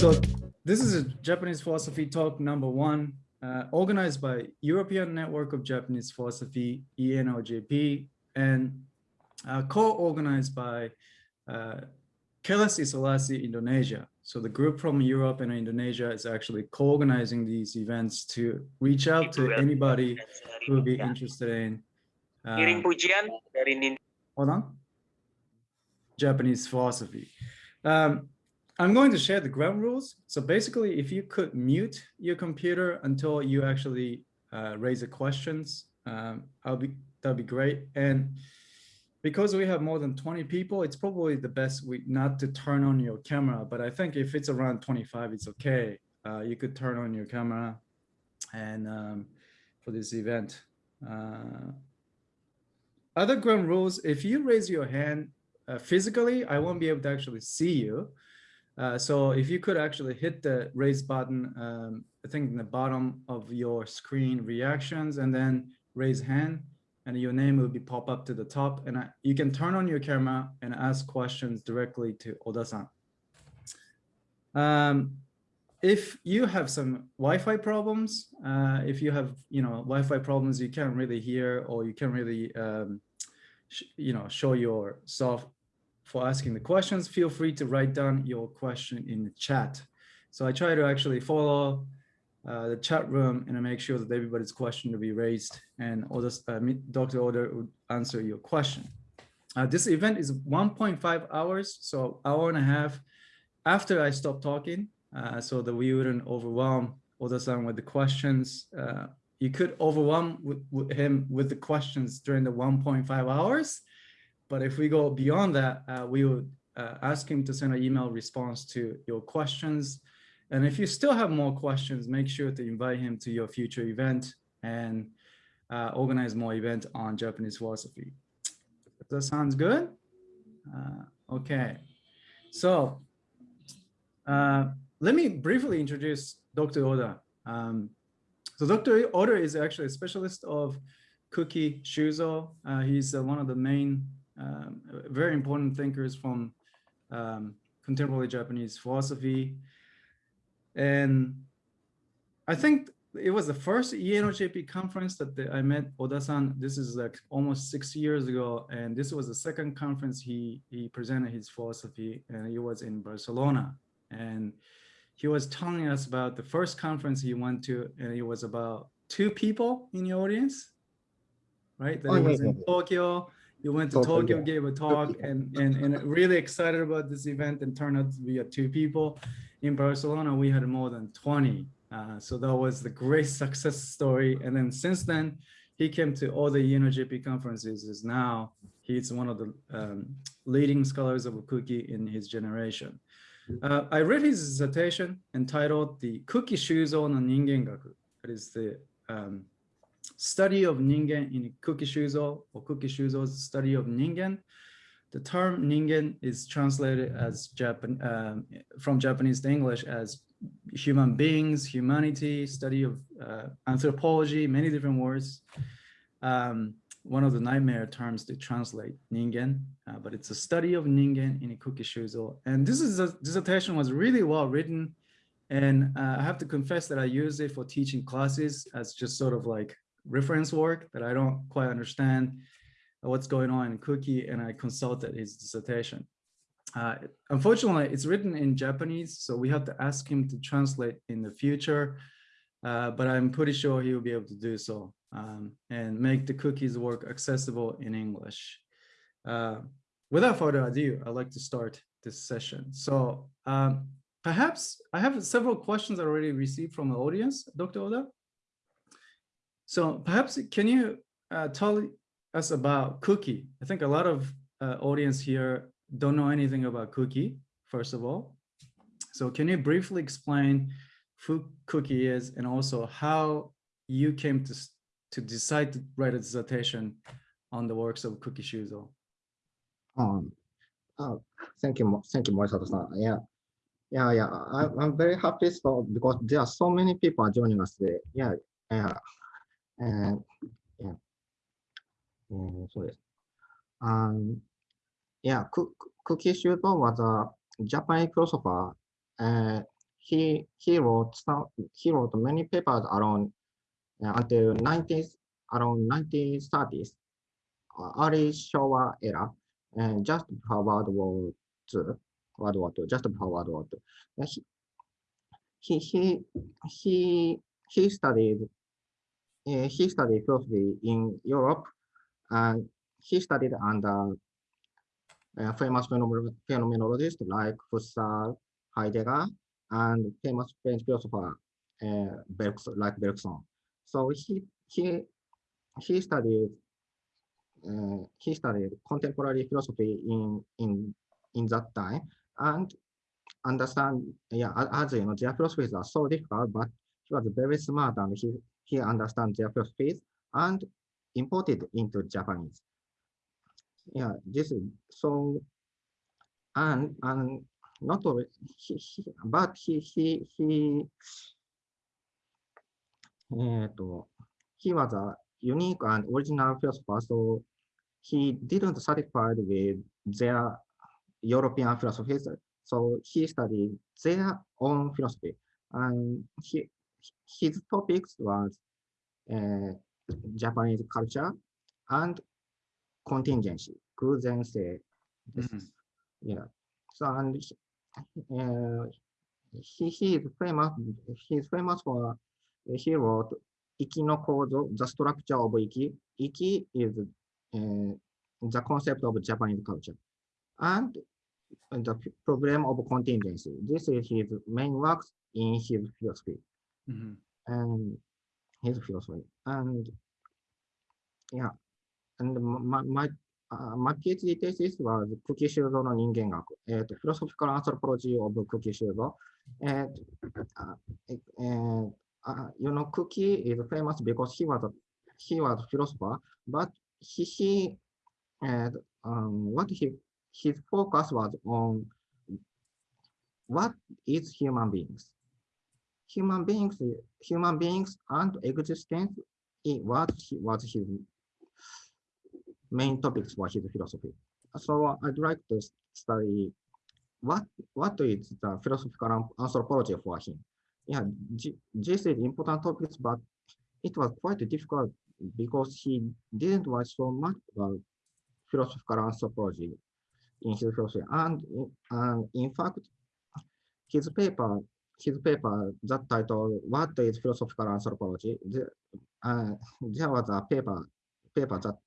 So this is a Japanese philosophy talk number one, uh, organized by European Network of Japanese Philosophy, ENOJP, and uh, co-organized by uh, Kelas Isolasi Indonesia. So the group from Europe and Indonesia is actually co-organizing these events to reach out to anybody who would be interested in. Uh, Kirim dari Nin hold on. Japanese philosophy. Um, I'm going to share the ground rules. So basically, if you could mute your computer until you actually uh, raise the questions, um, I'll be that'd be great. And because we have more than 20 people, it's probably the best week not to turn on your camera. But I think if it's around 25, it's okay. Uh, you could turn on your camera and um, for this event. Uh, other ground rules, if you raise your hand uh, physically, I won't be able to actually see you. Uh, so if you could actually hit the raise button, um, I think in the bottom of your screen reactions and then raise hand and your name will be pop up to the top and I, you can turn on your camera and ask questions directly to Oda-san. Um, if you have some Wi-Fi problems, uh, if you have, you know, Wi-Fi problems, you can't really hear or you can't really, um, you know, show yourself for asking the questions, feel free to write down your question in the chat. So I try to actually follow uh, the chat room and I make sure that everybody's question will be raised and Oda, uh, Dr. Oda would answer your question. Uh, this event is 1.5 hours, so hour and a half after I stop talking uh, so that we wouldn't overwhelm Oda-san with the questions. Uh, you could overwhelm with, with him with the questions during the 1.5 hours. But if we go beyond that, uh, we would uh, ask him to send an email response to your questions. And if you still have more questions, make sure to invite him to your future event and uh, organize more event on Japanese philosophy. Does that sounds good? Uh, okay, so uh, let me briefly introduce Dr. Oda. Um, so Dr. Oda is actually a specialist of Kuki Shuzo. Uh, he's uh, one of the main, um, very important thinkers from um, contemporary Japanese philosophy. And I think it was the first ENOJP conference that the, I met Oda-san. This is like almost six years ago. And this was the second conference he, he presented his philosophy and he was in Barcelona. And he was telling us about the first conference he went to, and it was about two people in the audience, right? That Oh, was yeah, in yeah. Tokyo. You went to Tokyo, gave a talk, and, and, and really excited about this event and turned out to be a two people. In Barcelona, we had more than 20. Uh, so that was the great success story. And then since then, he came to all the ENOJP conferences. Is now he's one of the um, leading scholars of Kuki in his generation. Uh, I read his dissertation entitled The Kuki Shuzo no Ningengaku. That is the um, study of Ningen in Kuki Shuzo or Kuki Shuzo's study of Ningen. The term Ningen is translated as Japan um, from Japanese to English as human beings, humanity, study of uh, anthropology, many different words. Um, one of the nightmare terms to translate Ningen, uh, but it's a study of Ningen in Kuki Shuzo. And this is a dissertation was really well written. And uh, I have to confess that I use it for teaching classes as just sort of like reference work that I don't quite understand what's going on in Kuki, and I consulted his dissertation. Uh, unfortunately, it's written in Japanese, so we have to ask him to translate in the future, uh, but I'm pretty sure he will be able to do so um, and make the Kuki's work accessible in English. Uh, without further ado, I'd like to start this session. So um, perhaps I have several questions I already received from the audience, Dr. Oda. So perhaps can you uh, tell us about Kuki? I think a lot of uh, audience here don't know anything about Kuki, first of all. So can you briefly explain who Kuki is and also how you came to, to decide to write a dissertation on the works of Kuki Shuzo? Um, oh, thank you, thank you, Morisato-san. Yeah, yeah, yeah. I, I'm very happy so because there are so many people joining us today. Yeah, yeah, yeah, mm, so yes. Um, yeah, Ku- Ku- Kuki Shuzo was a Japanese philosopher, uh, he he wrote some he wrote many papers around uh, until 90s around 1930s, uh, early Showa era, and just before World War II, World War II, just before World War II. He he he he studied he studied philosophy in Europe, and he studied under uh, famous phenomenolo- phenomenologists like Husserl, Heidegger, and famous French philosopher uh, Bergson, like Bergson. So he he he studied uh, he studied contemporary philosophy in in in that time and understand yeah a- as you know their philosophies are so difficult but he was very smart and he he understands Japanese and imported into Japanese. Yeah, this song, and and not only he, he, but he he he. Uh, he was a unique and original philosopher, so he didn't satisfied with their European philosophies. So he studied their own philosophy, and he his topics was uh, Japanese culture and contingency, kuzensei. Mm -hmm. Yeah. So and uh, he he is famous. He is famous for uh, he wrote Iki no Kozo, the structure of Iki. Iki is uh, the concept of Japanese culture, and the problem of contingency. This is his main works in his philosophy. Mhm. and his philosophy. And yeah, and my, my, uh, my PhD thesis was クキ修造の人間学。えっ、と、Philosophical Anthropology of クキ修造。えっ、と、あええー uh, you know, Cookie is famous because he was a, he was a philosopher, but he, he and um, what he his focus was on what is human beings. Human beings, human beings and existence it was was his main topics for his philosophy. So I'd like to study what what is the philosophical anthropology for him. Yeah, this is important topics, but it was quite difficult because he didn't write so much about philosophical anthropology in his philosophy. And, and in fact, his paper, his paper that titled "What is Philosophical Anthropology?" The, uh, there was a paper, paper that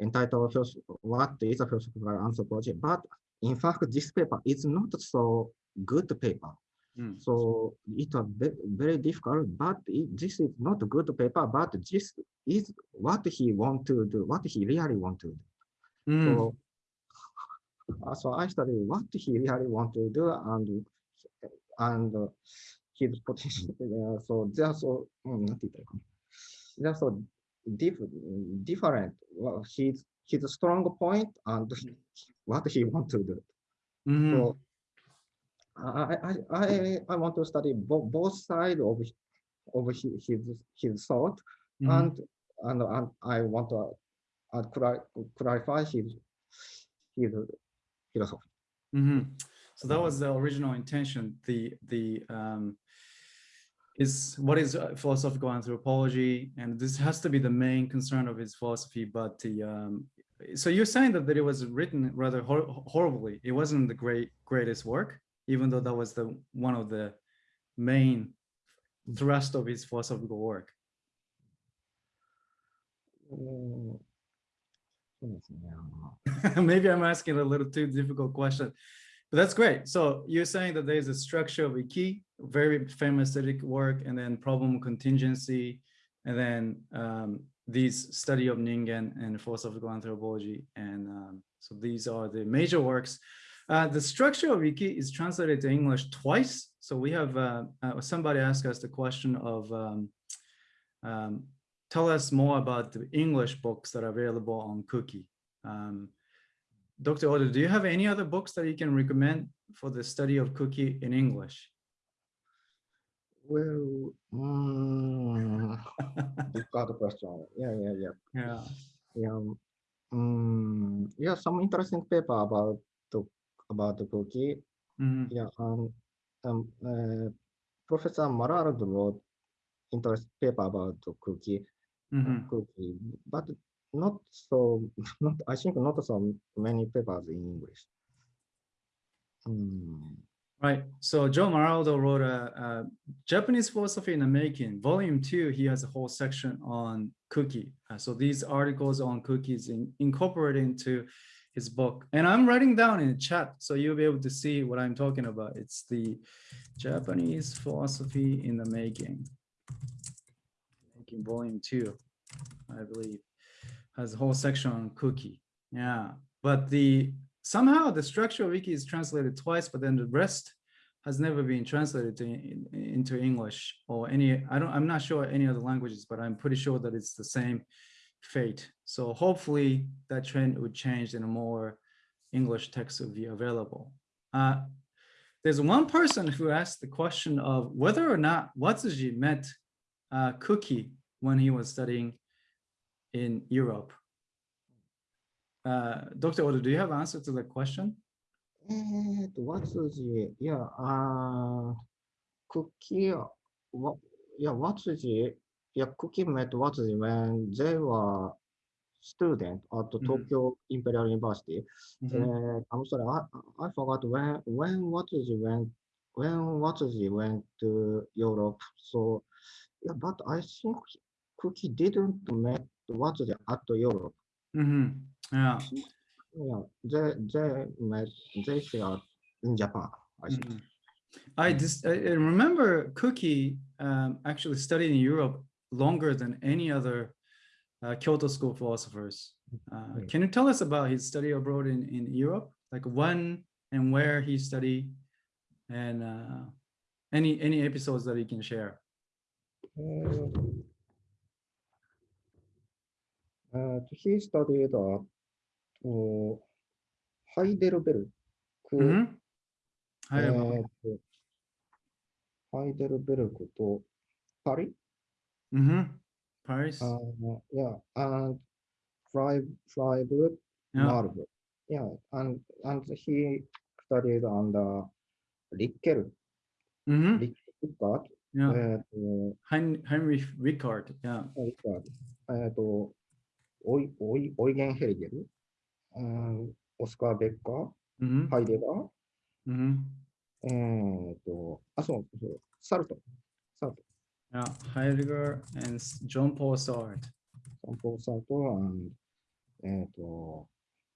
entitled "What is a Philosophical Anthropology?" But in fact, this paper is not so good paper. Mm. So it was very difficult, but it, this is not a good paper, but this is what he want to do, what he really want to do. Mm. So, uh, so I studied what he really want to do and and his position, Uh, so they are so um, not they are so diff different. Well, his his strong point and what he want to do. Mm. So I I I I want to study bo both sides of of his his, his thought mm and, and and I want to uh, clarify his his philosophy. Mm -hmm. So that was the original intention. The the um, is what is uh, philosophical anthropology, and this has to be the main concern of his philosophy. But the um, so you're saying that, that it was written rather hor horribly. It wasn't the great greatest work, even though that was the one of the main thrust of his philosophical work. Maybe I'm asking a little too difficult question but that's great. So you're saying that there's a structure of Iki, very famous aesthetic work, and then problem contingency, and then um, these study of Ningen and philosophical anthropology. And um, so these are the major works. Uh, the structure of Iki is translated to English twice. So we have uh, uh, somebody asked us the question of um, um, tell us more about the English books that are available on Kuki. Um, Dr. Oda, do you have any other books that you can recommend for the study of Kuki in English? Well, mm, difficult question. Yeah, yeah, yeah. Yeah. Yeah, um, yeah, some interesting paper about the about the Kuki. Mhm. Yeah, um, um, uh, Professor Maraldo wrote interesting paper about the Kuki, Mhm. Kuki, but not so, not, I think not so many papers in English. Hmm. Right. So Joe Maraldo wrote a, a Japanese philosophy in the making, volume two. He has a whole section on Kuki. Uh, so these articles on Kuki's in, incorporated into his book. And I'm writing down in the chat so you'll be able to see what I'm talking about. It's the Japanese philosophy in the making. Making volume two, I believe, has a whole section on Kuki. Yeah, but the somehow the structure of Iki is translated twice, but then the rest has never been translated to, in- into English or any, I don't, I'm not sure any other languages, but I'm pretty sure that it's the same fate. So hopefully that trend would change and more English text would be available. Uh, there's one person who asked the question of whether or not Watsuji met uh, Kuki when he was studying in Europe. Uh, Dr. Oda, do you have answer to uh, the question? What is the, yeah, uh, Kuki, what, yeah, what is the, yeah, Kuki met Watsuji when they were student at the mm -hmm. Tokyo Imperial University. Mm -hmm. uh, I'm sorry, I, I forgot when, when, Watsuji when, when, Watsuji went to Europe. So, yeah, but I think Kuki didn't met met Watsuji at Europe. Mm -hmm. Yeah. Yeah, they, they met, they shared in Japan, I think. Mhm. I just I I remember Kuki um, actually studied in Europe longer than any other uh, Kyoto school philosophers. Uh, Mm. Can you tell us about his study abroad in, in Europe? Like when and where he studied and uh, any any episodes that he can share? Uh, and he studied at uh, Heidelberg. Mm -hmm. Heidelberg. Heidelberg to Paris. Mm -hmm. Paris. Uh, yeah, and Freiburg, Freiburg yeah. Marburg. Yeah, and and he studied under Rickert. Mm -hmm. Rickert. Yeah. Uh, Heinrich Rickert. Yeah. Uh, オイ、オイ、オイゲンヘリゲル、うんオスカー・ベッカー、Mhm. ハイデガー、Mhm. えーっと、あ、そう、そうサルト、サルト、Yeah. Heidegger and John Paul Sartre. サンポーサルト、and えーっと、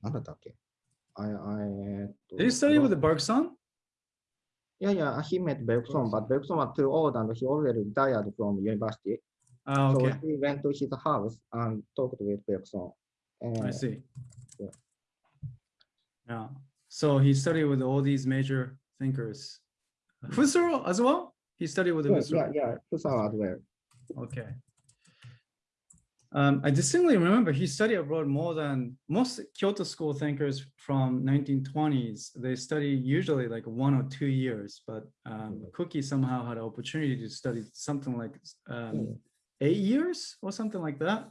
なんだったっけあいあいえーっと Did you study with Bergson? Yeah, yeah, he met Bergson, but Bergson was too old and he already retired from university. So okay. he went to his house and talked with Bergson. I Uh, see. yeah. Yeah. So he studied with all these major thinkers. Husserl as well? He studied with yeah, yeah, Husserl. yeah, Husserl as well. Okay. Um, I distinctly remember he studied abroad more than most Kyoto school thinkers from 1920s. They study usually like one or two years, but um, Kuki somehow had an opportunity to study something like um, Mm. Eight years or something like that.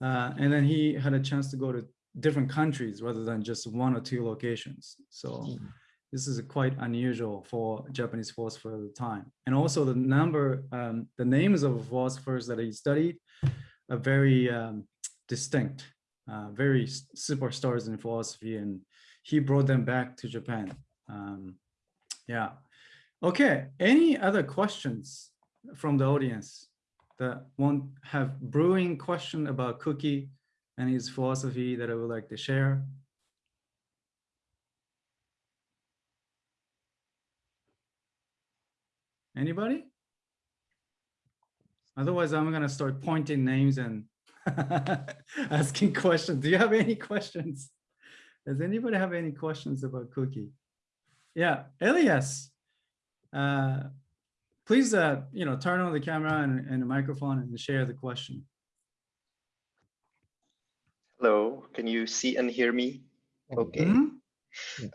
Uh, and then he had a chance to go to different countries rather than just one or two locations. So Mm. this is quite unusual for Japanese philosophers at the time. And also the number, um, the names of philosophers that he studied are very um, distinct, uh, very superstars in philosophy, and he brought them back to Japan. Um, yeah. Okay. Any other questions from the audience that want have brewing question about Kuki and his philosophy that I would like to share? Anybody? Otherwise, I'm gonna start pointing names and asking questions. Do you have any questions? Does anybody have any questions about Kuki? Yeah, Elias. Uh, please, uh, you know, turn on the camera and, and the microphone and share the question. Hello, can you see and hear me? Okay. Mhm.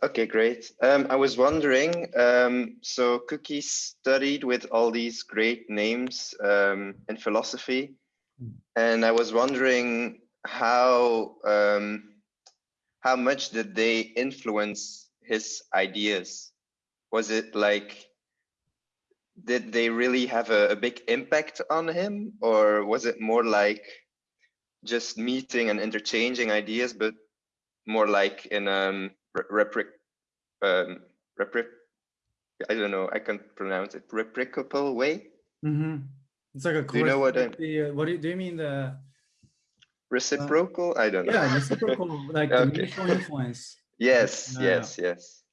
Okay, great. Um, I was wondering, um, so Kuki studied with all these great names um, in philosophy, Mm. and I was wondering how um, how much did they influence his ideas? Was it like did they really have a, a big impact on him, or was it more like just meeting and interchanging ideas, but more like in um repric um repric I don't know, I can't pronounce it, replicable way? hmm It's like a Do you know what I- the, uh, what do you, do you mean the, Reciprocal? I don't know. yeah, reciprocal, like Okay. mutual influence? Yes, yes, yes.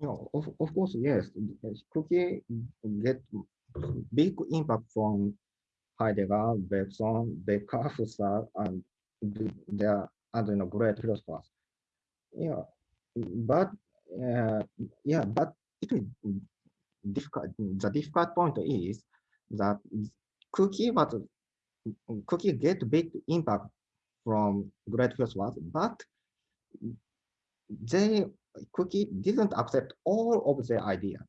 No, of, of course, yes. Kuki get big impact from Heidegger, Bergson, Becker, Husserl, and th- their other you know, great philosophers. Yeah, but uh, yeah, but it is difficult. The difficult point is that Kuki was Kuki get big impact from great philosophers, but they Kuki didn't accept all of the ideas.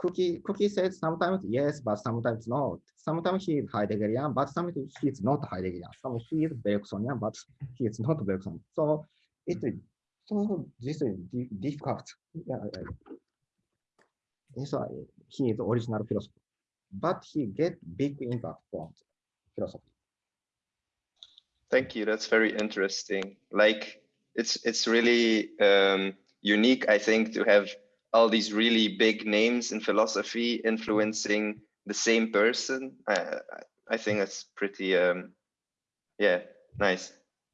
Kuki Kuki said sometimes yes, but sometimes not. Sometimes he is Heideggerian, but sometimes he is not Heideggerian. Sometimes he is Bergsonian, but he is not Bergson. So it so this is difficult. Yeah, yeah. so he is original philosopher, but he get big impact from philosophy. Thank you. That's very interesting. Like it's it's really um, unique, I think, to have all these really big names in philosophy influencing the same person. I I- think that's pretty um, yeah, nice.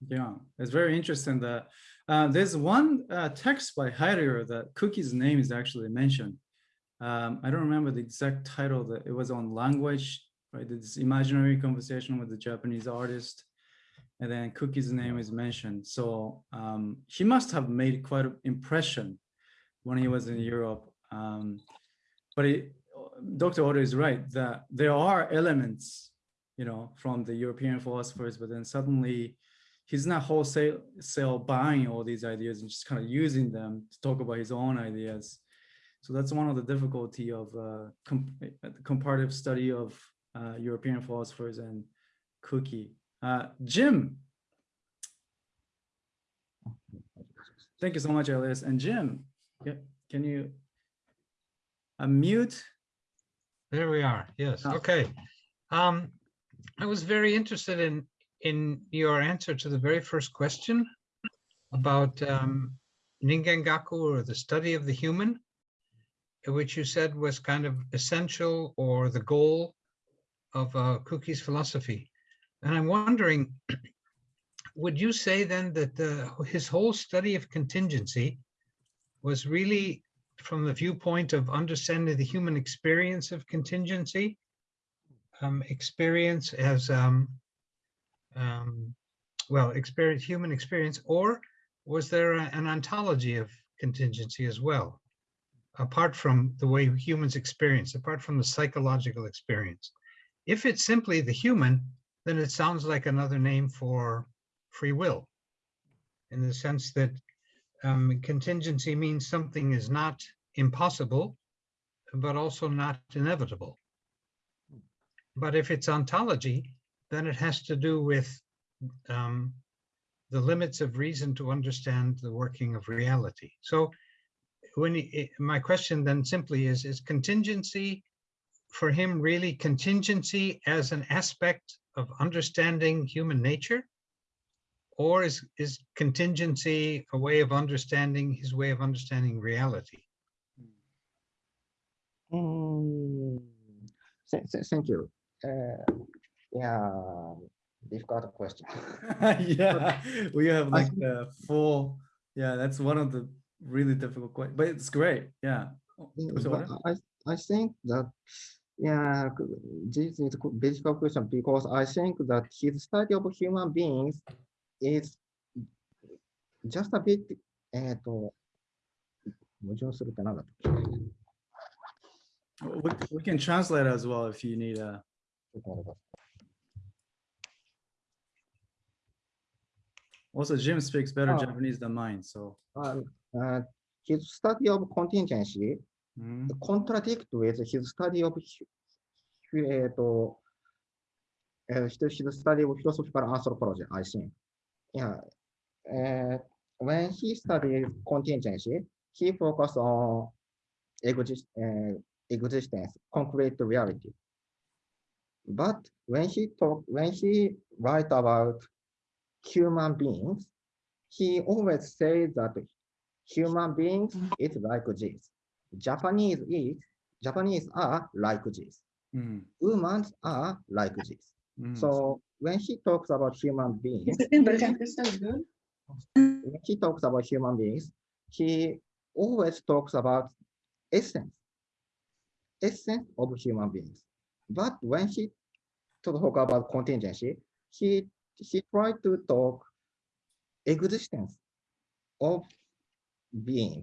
Yeah, it's very interesting that uh, there's one uh, text by Heidegger that Kuki's name is actually mentioned. Um, I don't remember the exact title that it was on language, right? This imaginary conversation with the Japanese artist. And then Kuki's name is mentioned. So um, he must have made quite an impression when he was in Europe. Um, but it, Dr. Oda is right that there are elements, you know, from the European philosophers, but then suddenly he's not wholesale sale buying all these ideas and just kind of using them to talk about his own ideas. So that's one of the difficulty of uh, uh, comparative study of uh, European philosophers and Kuki. Uh, Jim, thank you so much, Elias. And Jim, can you unmute? There we are. Yes. Ah. Okay. Um, I was very interested in in your answer to the very first question about um, Ningengaku or the study of the human, which you said was kind of essential or the goal of uh, Kuki's philosophy. And I'm wondering, would you say then that the, his whole study of contingency was really from the viewpoint of understanding the human experience of contingency, um, experience as, um, um, well, experience, human experience, or was there a- an ontology of contingency as well? Apart from the way humans experience, apart from the psychological experience. If it's simply the human, then it sounds like another name for free will. In the sense that um, contingency means something is not impossible, but also not inevitable. But if it's ontology, then it has to do with um, the limits of reason to understand the working of reality. So when he, my question then simply is, is contingency for him really contingency as an aspect of understanding human nature? Or is, is contingency a way of understanding, his way of understanding reality? Mm, th- th- Thank you. Uh, Yeah, difficult question. yeah, we have I like the full, yeah, that's one of the really difficult questions, but it's great. Yeah. Yeah, So but I, I think that, yeah, c- this is a difficult question because I think that his study of human beings is just a bit, えっと、矛盾するってなんだったっけ We, we can translate as well if you need a, ちょっと待ってください also Jim speaks better Oh. Japanese than mine, so. Uh, uh, his study of contingency mm. contradict with his study of uh, to, uh, his study of philosophical anthropology, I think. Yeah. Uh, when he studied contingency, he focused on exist, uh, existence, concrete reality. But when he talk, when he write about human beings, he always says that human beings is like this. Japanese is Japanese are like this. Mm, Humans are like this. mm. So when he talks about human beings, when he talks about human beings, he always talks about essence, essence of human beings. But when he talk about contingency, he he tried to talk existence of being.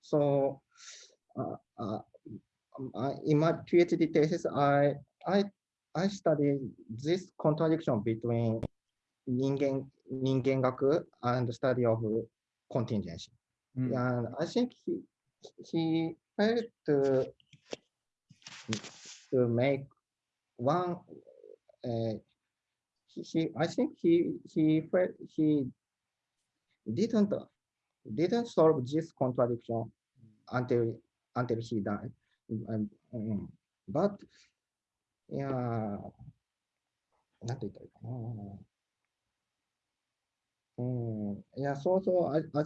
So I- in my PhD thesis, I I I studied this contradiction between ningen Ningengaku and study of contingency. Mm. And I think he he failed to to make one. Uh, he, he I think he he failed, he didn't didn't solve this contradiction until until he died. Um, but, yeah, なんて言ったらいいかな。うん、yeah, mm. mm. so, so, I, I,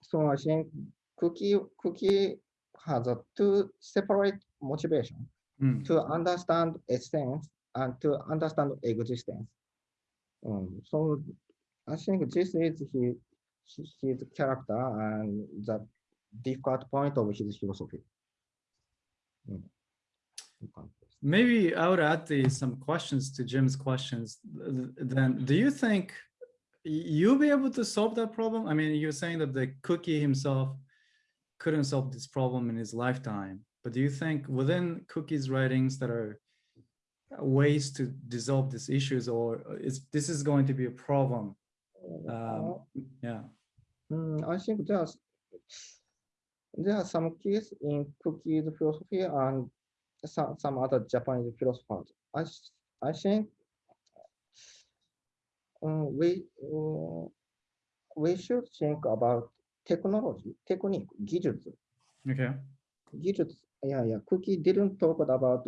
so I think Kuki, Kuki has a two separate motivation mm. to understand essence and to understand existence. Um, so I think this is his, his character and the difficult point of his philosophy. Mm. Maybe I would add the, some questions to Jim's questions. Then, do you think you'll be able to solve that problem? I mean, you're saying that the Kuki himself couldn't solve this problem in his lifetime, but do you think within Kuki's writings that are ways to dissolve these issues, or is this is going to be a problem? Um, yeah. Mm, I think there's there are some keys in Kuki's philosophy and some, some other Japanese philosophers. I, I think um, we, uh, we should think about technology, technique, gijutsu. Okay. Gijutsu, yeah, yeah. Kuki didn't talk about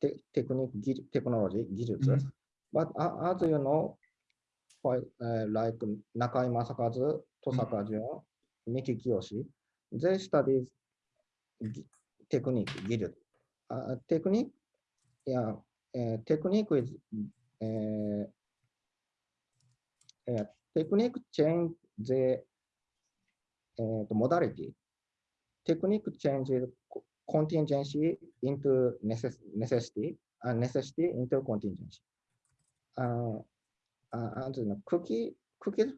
te technique, gij technology, gijutsu. Mm -hmm. But uh, as you know, for, uh, like Nakai Masakazu, Tosaka Jun, mm -hmm. Miki Kiyoshi, they studied gi- technique。Uh, technique, yeah, uh, technique is, uh, uh, technique change the uh, the modality technique changes contingency into necess- necessity and necessity into contingency. Uh, uh, and know, Kuki, Kuki's,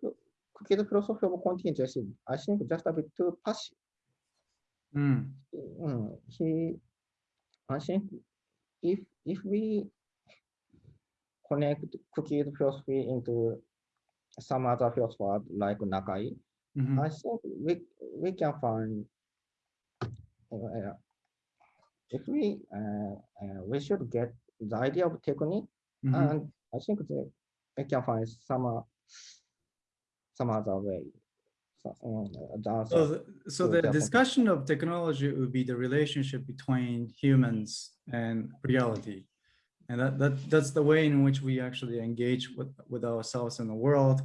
Kuki's philosophy of contingency, I think just a bit too passive. Mm, Mm, he, I think if if we connect Kuki's philosophy into some other philosopher like Nakai, mhm. I think we we can find uh, if we uh, uh, we should get the idea of technique Mhm. and I think that we can find some uh, some other way. So, the. So, the- so the their discussion of technology would be the relationship between humans and reality. And that, that, that's the way in which we actually engage with, with ourselves in the world.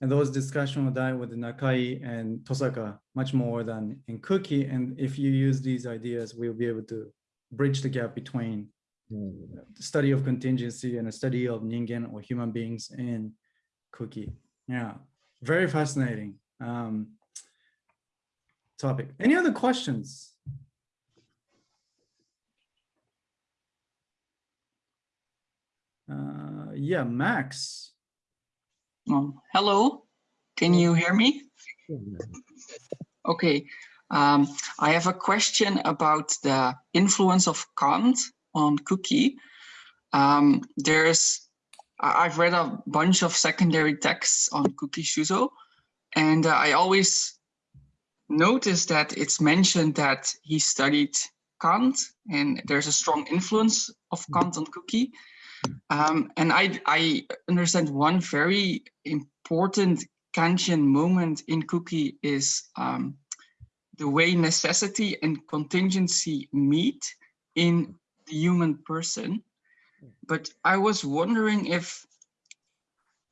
And those discussions will die with Nakai and Tosaka much more than in Kuki. And if you use these ideas, we'll be able to bridge the gap between Mm, the study of contingency and a study of Ningen or human beings in Kuki. Yeah, very fascinating um, topic. Any other questions? Uh, yeah, Max. Um, hello, can you hear me? Okay, um, I have a question about the influence of Kant on Kuki. Um, there's, I've read a bunch of secondary texts on Kuki Shuzo, and uh, I always notice that it's mentioned that he studied Kant, and there's a strong influence of Kant on Kuki. Um, and I, I understand one very important Kantian moment in Kuki is um, the way necessity and contingency meet in the human person. But I was wondering if,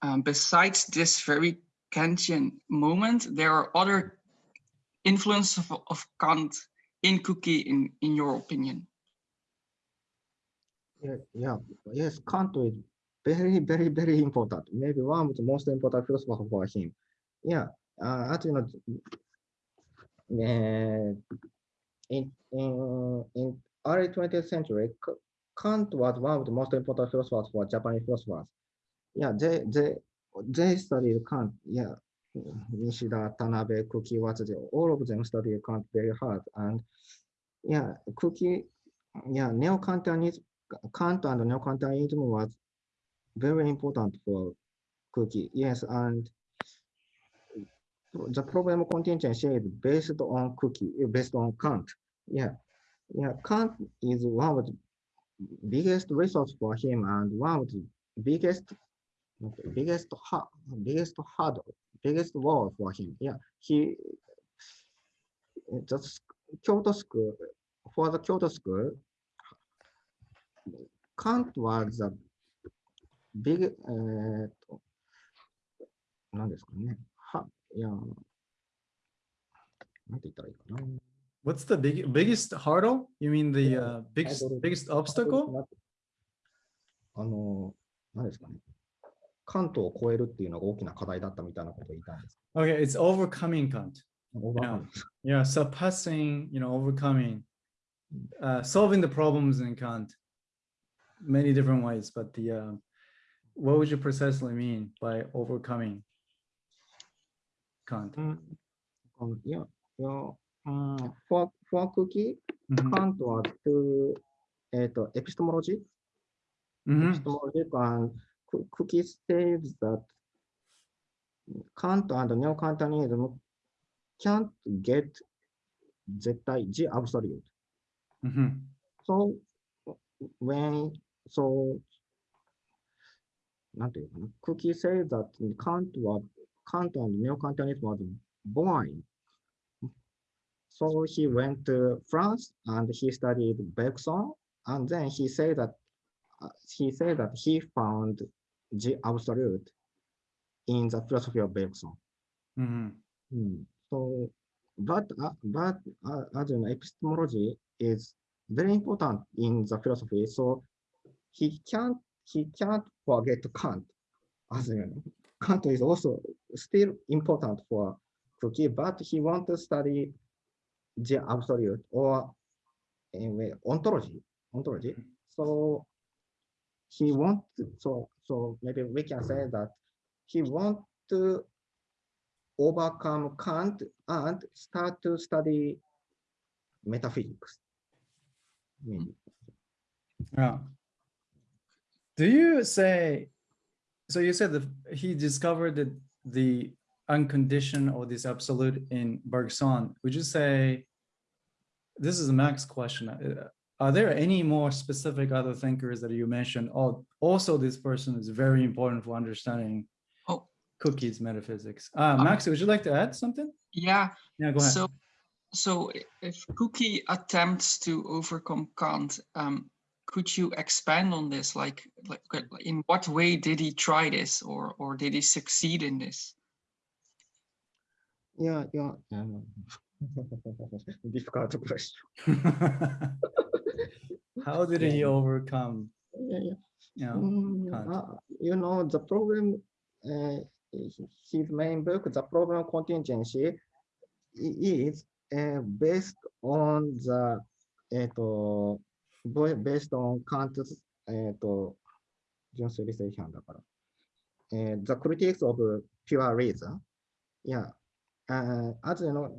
um, besides this very Kantian moment, there are other influences of, of Kant in Kuki, in, in your opinion. Yeah, yeah, yes, Kant is very, very, very important. Maybe one of the most important philosopher for him. Yeah, uh, as you know, uh, in, in, in early 20th century, Kant was one of the most important philosophers for Japanese philosophers. Yeah, they, they, they studied Kant. Yeah, Nishida, Tanabe, Kuki, Watsuji, all of them studied Kant very hard. And yeah, Kuki, yeah, neo-Kantianism, Kant and neo-Kantianism was very important for Kuki. Yes, and the problem contingency is based on uh, based on Kant. Yeah, yeah, Kant is one of the biggest resource for him and one of the biggest, okay, biggest, ha- biggest hurdle, biggest wall for him. Yeah, he uh, just Kyoto school for the Kyoto school. Kant was the big, えーっと、何ですかね。は、いや、なんて言ったらいいかな。 What's the big biggest hurdle? You mean the Yeah, uh, biggest hurdle. biggest obstacle? あの、何ですかね。関東を超えるっていうのが大きな課題だったみたいなことを言いたいんです。 Okay, it's overcoming Kant. オーバーカム Yeah, surpassing, you know, overcoming, uh, solving the problems in Kant, many different ways. But the uh, what would you precisely mean by overcoming Kant? うんうんいや、いや、 フォア,フォア空気、うん、カントはトゥ、えー、とエピストモロジー、うん、エピストモロジーか、クキーステイズだ。カントアンドネオカントニーズム、can't get 絶対、ジアブソリュート。そうん、so, when, so, なんていうかな、クキーセイザーカントは、カントはンドネオカントニーズムは、born So he went to France and he studied Bergson and then he said that uh, he said that he found the absolute in the philosophy of Bergson. mhm. Hmm. So, but uh, but uh, as you know, epistemology is very important in the philosophy. So he can't he can't forget Kant. As you know, Kant is also still important for Kuki, but he want to study the absolute or anyway ontology ontology. So he want to, so so maybe we can say that he want to overcome Kant and start to study metaphysics. Maybe. Yeah. Do you say, so you said that he discovered the unconditioned or this absolute in Bergson. Would you say, this is a Max question. uh, Are there any more specific other thinkers that you mentioned? Oh, also this person is very important for understanding Oh. Kuki's metaphysics. Uh, Max, would you like to add something? Yeah, Yeah, go ahead. so so if Kuki attempts to overcome Kant, um, could you expand on this? Like, like like, in what way did he try this, or or did he succeed in this? Yeah, yeah. Um, difficult question. How did he overcome, Yeah, yeah. you know, Mm, Kant. uh, you know, the problem, uh, h- his main book, The Problem of Contingency, i- is uh, based on the, えっと、bo- based on Kant's, えっと、純粋理性批判だから。えー the critics of pure reason. Yeah. Uh, as you know,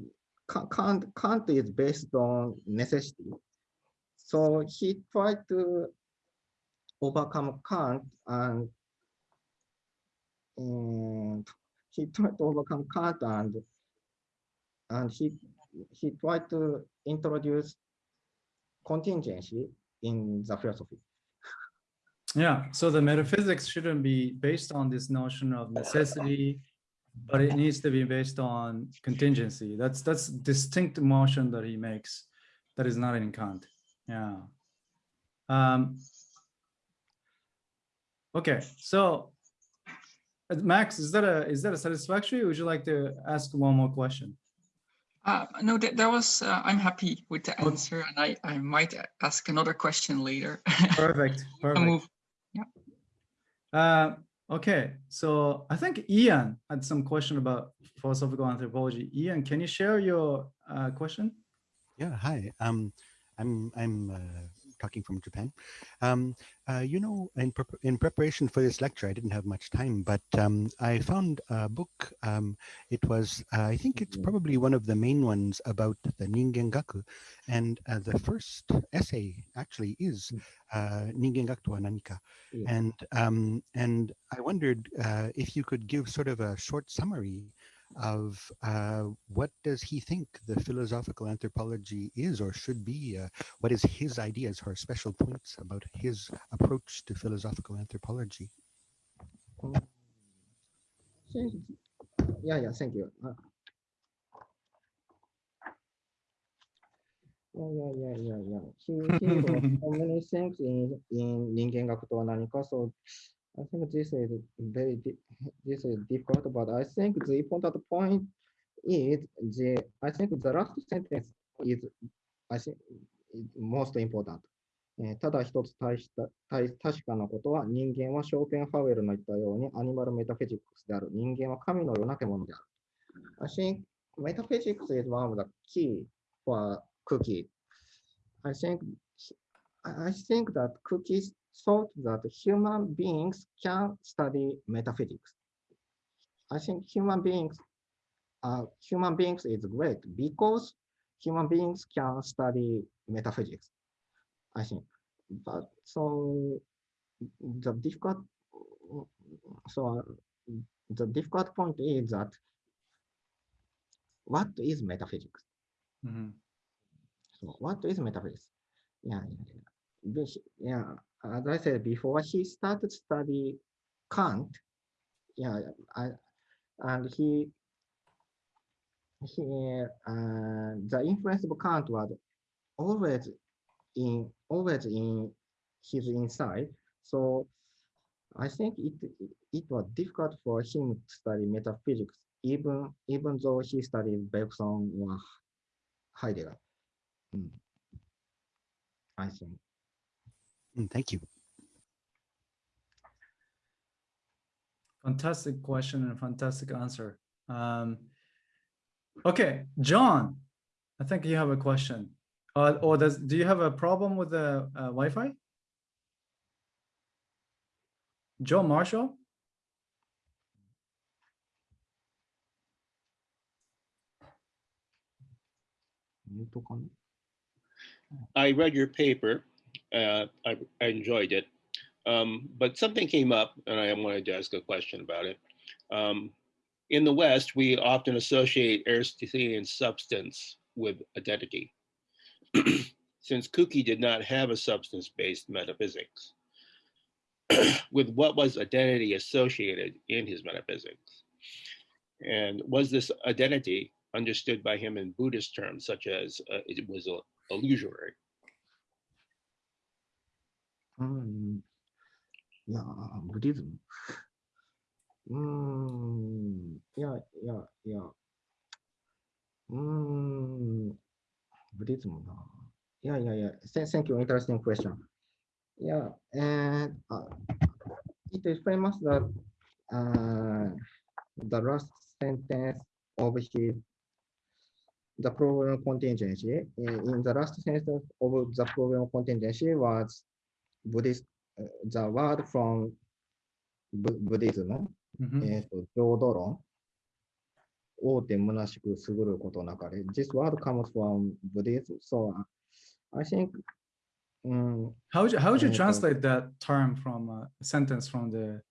Ka- Kant, Kant is based on necessity. So he tried to overcome Kant and and he tried to overcome Kant and and he he tried to introduce contingency in the philosophy. Yeah, so the metaphysics shouldn't be based on this notion of necessity but it needs to be based on contingency. That's that's distinct motion that he makes that is not in Kant. Yeah. Um, okay, so uh, Max, is that a is that a satisfactory? Would you like to ask one more question? Uh, no, that, that was, uh, I'm happy with the answer and I, I might ask another question later. Perfect. Perfect. move. Uh, okay, so I think Ian had some question about philosophical anthropology. Ian, can you share your uh, question? Yeah, hi. Um, I'm I'm uh, talking from Japan. Um, uh, you know, in prep in preparation for this lecture, I didn't have much time, but um, I found a book. Um, it was, uh, I think, it's probably one of the main ones about the Ningen-gaku, and uh, the first essay actually is uh, Ningen-gaku to wa nanika, Yeah. and um, and I wondered uh, if you could give sort of a short summary of uh, what does he think the philosophical anthropology is or should be? Uh, what is his ideas or special points about his approach to philosophical anthropology? Thank- Yeah, yeah, thank you. Uh, Yeah, yeah, yeah, yeah, yeah. He, he wrote so many things in, in 人間学とは何か so I think this is very, this is difficult, but I think the important point is the, I think the last sentence is, I think, is most important. えーただ一つ大した大確かなことは人間はショーペンハウエルの言ったようにアニマルメタフィジックスである。人間は神のような獣である。I think metaphysics is one of the key for Cookie. I think I think that cookies thought that human beings can study metaphysics. I think human beings uh, human beings is great because human beings can study metaphysics. I think. But so the difficult so the difficult point is that what is metaphysics? Mhm. So what is metaphysics? Yeah, yeah, yeah. Yeah. As I said before, he started study Kant. Yeah, I, and he he uh, the influence of Kant was always in always in his inside. So I think it it was difficult for him to study metaphysics, even even though he studied Bergson or Heidegger. Mm. I think. Mm, Thank you. Fantastic question and fantastic answer. Um, okay, John, I think you have a question. Uh, or does do you have a problem with the uh, Wi-Fi? Joe Marshall? I read your paper. Uh, I, I enjoyed it. Um, but something came up and I wanted to ask a question about it. Um, in the West, we often associate Aristotelian substance with identity. Since Kuki did not have a substance-based metaphysics, with what was identity associated in his metaphysics? And was this identity understood by him in Buddhist terms, such as uh, it was illusory? うんいや無リズム。うーん、いや、いや、いや。うーん、無リズムな。いや、いや、いや、thank you, interesting question. Yeah, and uh, it is famous that uh, the last sentence of his the problem contingency in the last sentence of the problem contingency was Buddhist, uh, the word from B Buddhism, mm-hmm. eh, the munashiku koto. This word comes from Buddhism. So uh, I think. Um, how would you, how would you eh, translate that term from uh, a sentence from the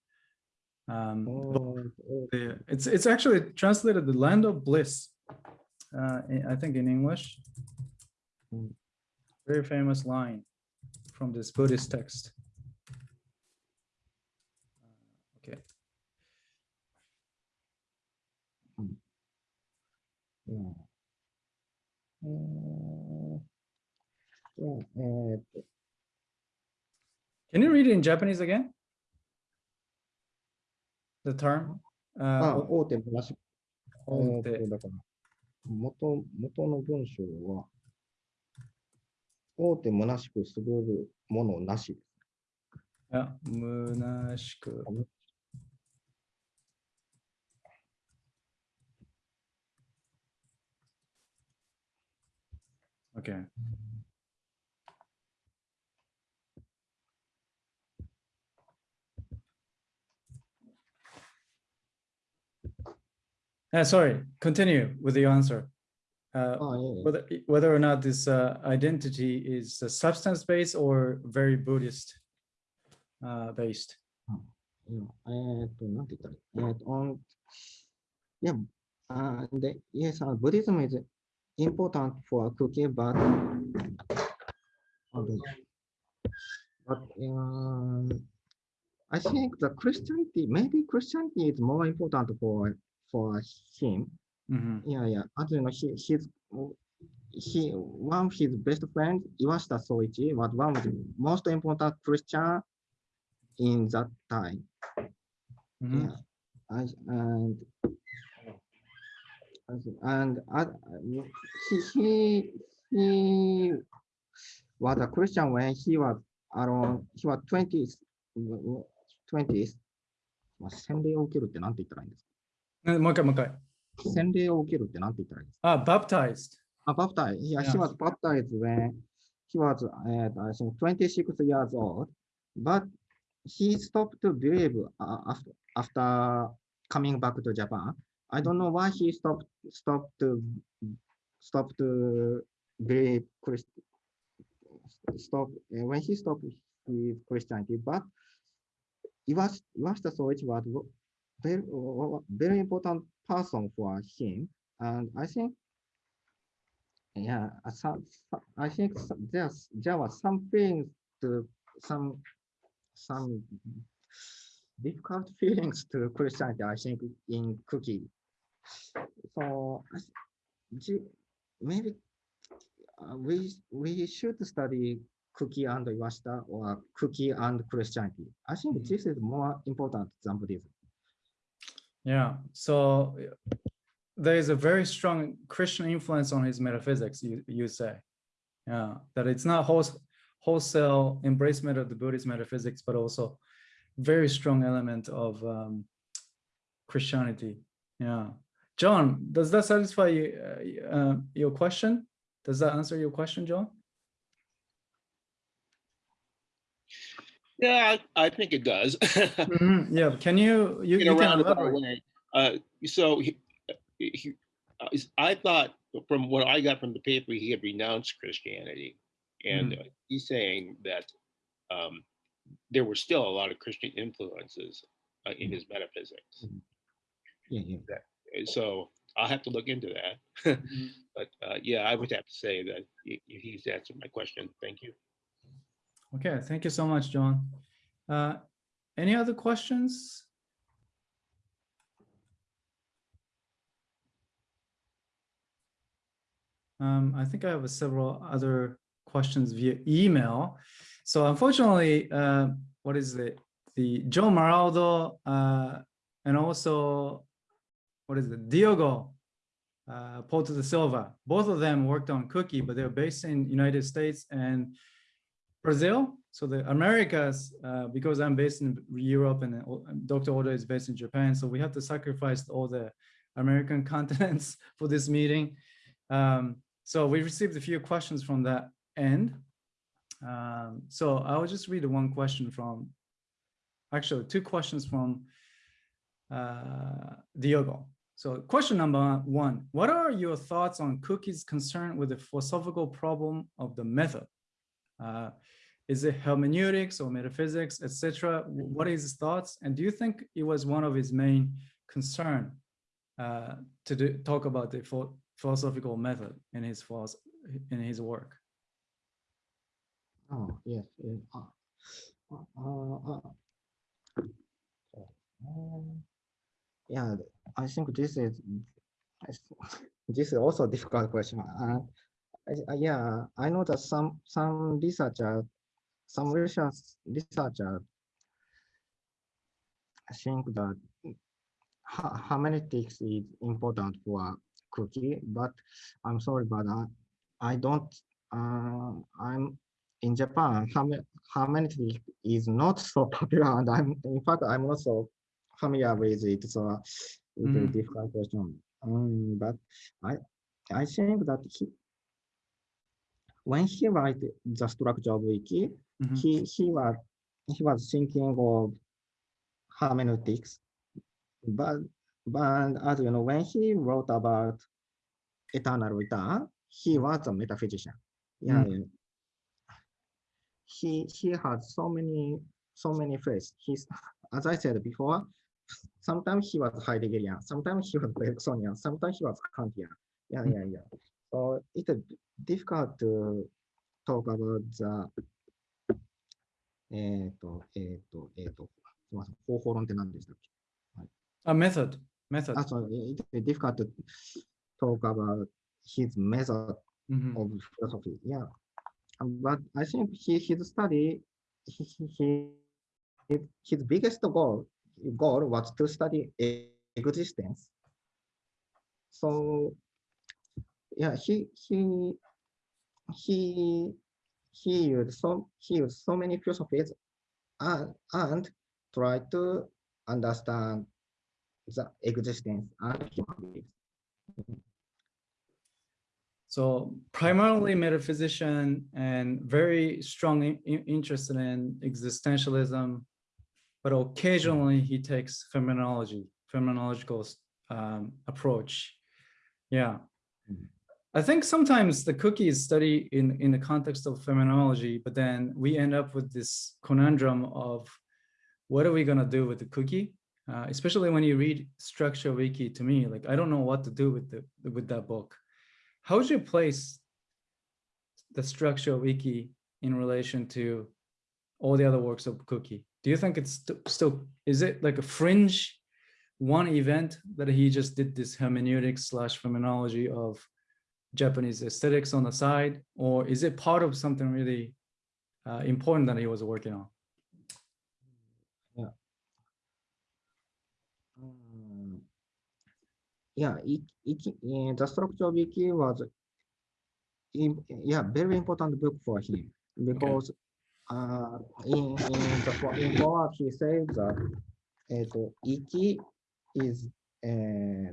um, oh, oh, the, it's it's actually translated the land of bliss uh, I think in English hmm. very famous line from this Buddhist text. Uh, okay. Uh, Can you read it in Japanese again? The term? Uh, 大手もと、元の文章は、大手むなしくすぐるものなし。yeah, 虚しく。OK Uh, sorry, continue with your answer. Uh, oh, whether, whether or not this uh, identity is uh, substance-based or very Buddhist based. Oh, yeah. Uh, yeah, yes, uh, Buddhism is important for Kuki, but okay. but I think the Christianity maybe Christianity is more important for for him Mhm. Yeah, yeah. As you know, he, his, he, one of his best friends, Iwashita Soichi, was one of the most important Christian in that time. Mhm. Yeah, I, and and I, he, he he was a Christian when he was around he was twenties twenties まあ洗礼を受けるってなんて言ったらいいんです Uh, もう一回もう一回。か洗礼を受けるってなんて言ったらいいんですか Ah, baptized. Ah, baptized. Yeah, Yeah. he was baptized when he was, uh, I think, 26 years old. But he stopped to believe uh, after, after coming back to Japan. I don't know why he stopped stopped to stopped to believe Christ. Stop uh, when he stopped with Christianity, but Iwas Iwashita Soichi was very very important person for him, and I think yeah, some, I think there's there was some things to some some difficult feelings to Christianity. I think in Kuki. So maybe uh, we we should study Kuki and Iwashita or Kuki and Christianity. I think this is more important than Buddhism. Yeah. So there is a very strong Christian influence on his metaphysics, you, you say. Yeah. That it's not whole, wholesale embracement of the Buddhist metaphysics, but also very strong element of um, Christianity. Yeah. John, does that satisfy you, uh, uh, your question? Does that answer your question, John? Yeah, I, I think it does. Mhm, Yeah. Can you, you, in you a can roundabout elaborate. way. Uh, so he, he, uh, I thought from what I got from the paper, he had renounced Christianity, and uh, he's saying that um, there were still a lot of Christian influences uh, in his metaphysics. Yeah, yeah. Uh, So I'll have to look into that. Mhm. But uh, yeah, I would have to say that he, he's answered my question. Thank you. Okay, thank you so much, John. Uh, any other questions? Um, I think I have several other questions via email. So unfortunately, uh, what is it? The Joe Maraldo uh, and also, what is it? Diogo uh, Porto da Silva. Both of them worked on Kuki, but they're based in United States and Brazil. So the Americas, uh, because I'm based in Europe and uh, Dr. Oda is based in Japan, so we have to sacrifice all the American continents for this meeting. Um, so we received a few questions from that end. Um, so I will just read one question from, actually two questions from uh, Diogo. So question number one, what are your thoughts on Kuki's concern with the philosophical problem of the method? Uh, is it hermeneutics or metaphysics, etc.? What is his thoughts? And do you think it was one of his main concern uh, to do, talk about the philosophical method in his philosoph- in his work? Oh, yes. yes. Uh, uh, uh, uh, yeah, I think this is this is also a difficult question. I- uh, yeah, I know that some some researchers some research researchers think that ha- hermeneutics is important for Kuki, but I'm sorry, but I, I don't. Uh, I'm in Japan. herme- Hermeneutics is not so popular, and I'm in fact I'm not so familiar with it. So it's a Mhm. difficult question. Um, but I I think that he when he write the structure of Iki, Mhm. he he was he was thinking of hermeneutics, but but as you know, when he wrote about eternal return, he was a metaphysician. Yeah, yeah. he he had so many so many phrases. He's as I said before, sometimes he was Heideggerian, sometimes he was Bergsonian, sometimes he was Kantian. Yeah, yeah, yeah. So it's difficult to talk about the えっと、えっと、えっと、すみません、方法論って何でしたっけ A method, method. あ、そう、it's difficult to talk about his method Mhm. of philosophy. Yeah, Um, but I think he, his study, he, he, he, his biggest goal goal was to study e- existence. So, yeah, he he he he used so he used so many philosophies and and try to understand the existence and human beings. So primarily metaphysician and very strong in- in- interested in existentialism, but occasionally he takes phenomenology, phenomenological um, approach. Yeah. Mhm. I think sometimes the Kuki's study in, in the context of phenomenology, but then we end up with this conundrum of what are we gonna do with the Kuki? Uh, especially when you read Structure Wiki to me, like I don't know what to do with the with that book how would you place the structure wiki in relation to all the other works of Kuki do you think it's st- still is it like a fringe one event that he just did this hermeneutics slash phenomenology of japanese aesthetics on the side or is it part of something really uh, important that he was working on? Mm, Yeah, it, it, uh, the structure of Iki was, in, yeah, very important book for him. Because uh, in, in the in forward he says that uh, iki is uh,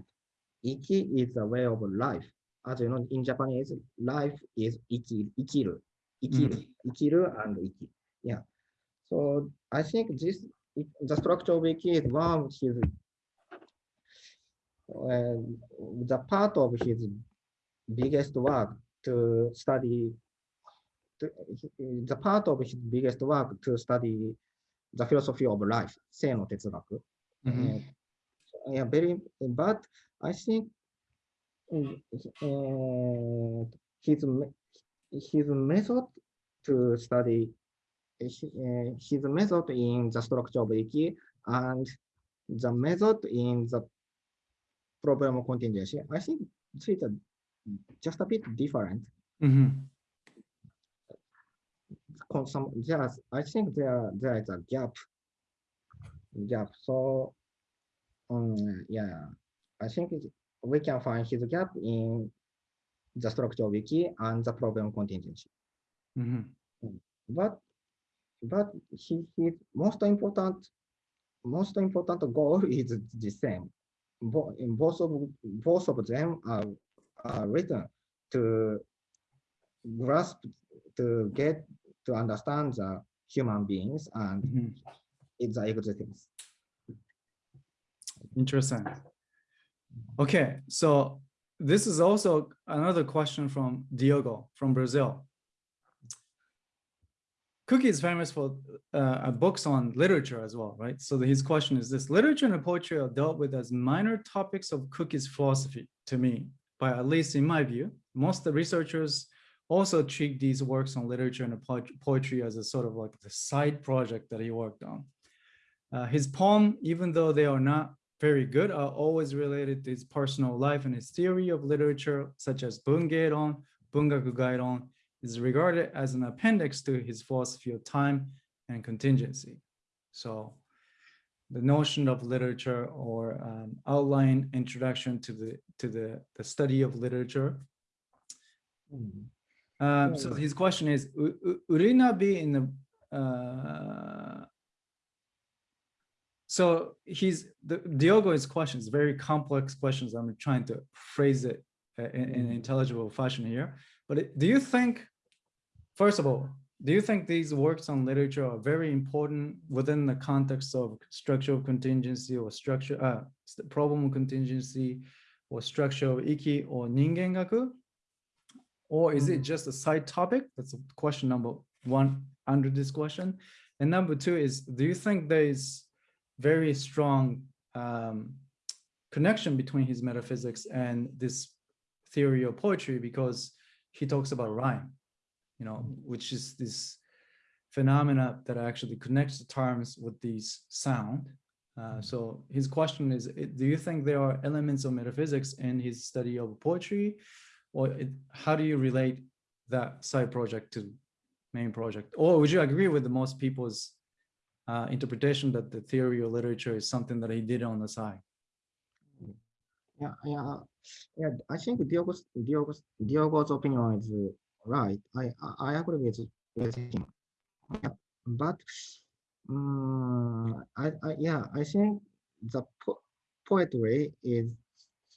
iki is a way of life As you know, in Japanese, life is iki, ikiru, ikiru, ikiru and iki. Yeah. So I think this it, the structure wiki is one of his uh, the part of his biggest work to study to, the part of his biggest work to study the philosophy of life 生の哲学 Mhm. uh, yeah, very, but I think mm, uh, his his method to study uh, his method in the structure of Iki and the method in the problem of contingency, I think it's just a bit different. Mhm. Some, there's, I think there there is a gap. Gap. So, um, yeah, I think it- we can find his gap in the structure wiki and the problem contingency. Mhm. But but he, his most important most important goal is the same. Bo- in both of both of them are, are written to grasp to get to understand the human beings and Mhm. its existence. Interesting. Okay, so this is also another question from Diogo from Brazil. Kuki is famous for uh, books on literature as well, right? So his question is this, literature and poetry are dealt with as minor topics of Kuki's philosophy to me, but at least in my view, most of the researchers also treat these works on literature and poetry as a sort of like the side project that he worked on. Uh, his poem, even though they are not very good, are always related to his personal life and his theory of literature, such as Bungeron, Bungaku Gairon, is regarded as an appendix to his philosophy of time and contingency. So the notion of literature or um, outline introduction to the to the, the study of literature. Mhm. Um, so his question is, "W- w- would it not be in the uh, so he's the Diogo's question is very complex questions. I'm trying to phrase it uh, in, in Mhm. intelligible fashion here. But do you think, first of all, do you think these works on literature are very important within the context of structural contingency or structure, uh, problem contingency or structural of iki or ningengaku? Or is it Mhm. just a side topic? That's question number one under this question. And number two is, do you think there is very strong um, connection between his metaphysics and this theory of poetry because he talks about rhyme, you know, which is this phenomena that actually connects the terms with these sound. Uh, so his question is, do you think there are elements of metaphysics in his study of poetry? Or it, how do you relate that side project to main project? Or would you agree with the most people's uh, interpretation that the theory of literature is something that he did on the side? Yeah, yeah, yeah. I think Diogo's Diogo's Diogo's opinion is right. I I, agree with with him. Yeah, but um, I, I yeah I think the po poetry is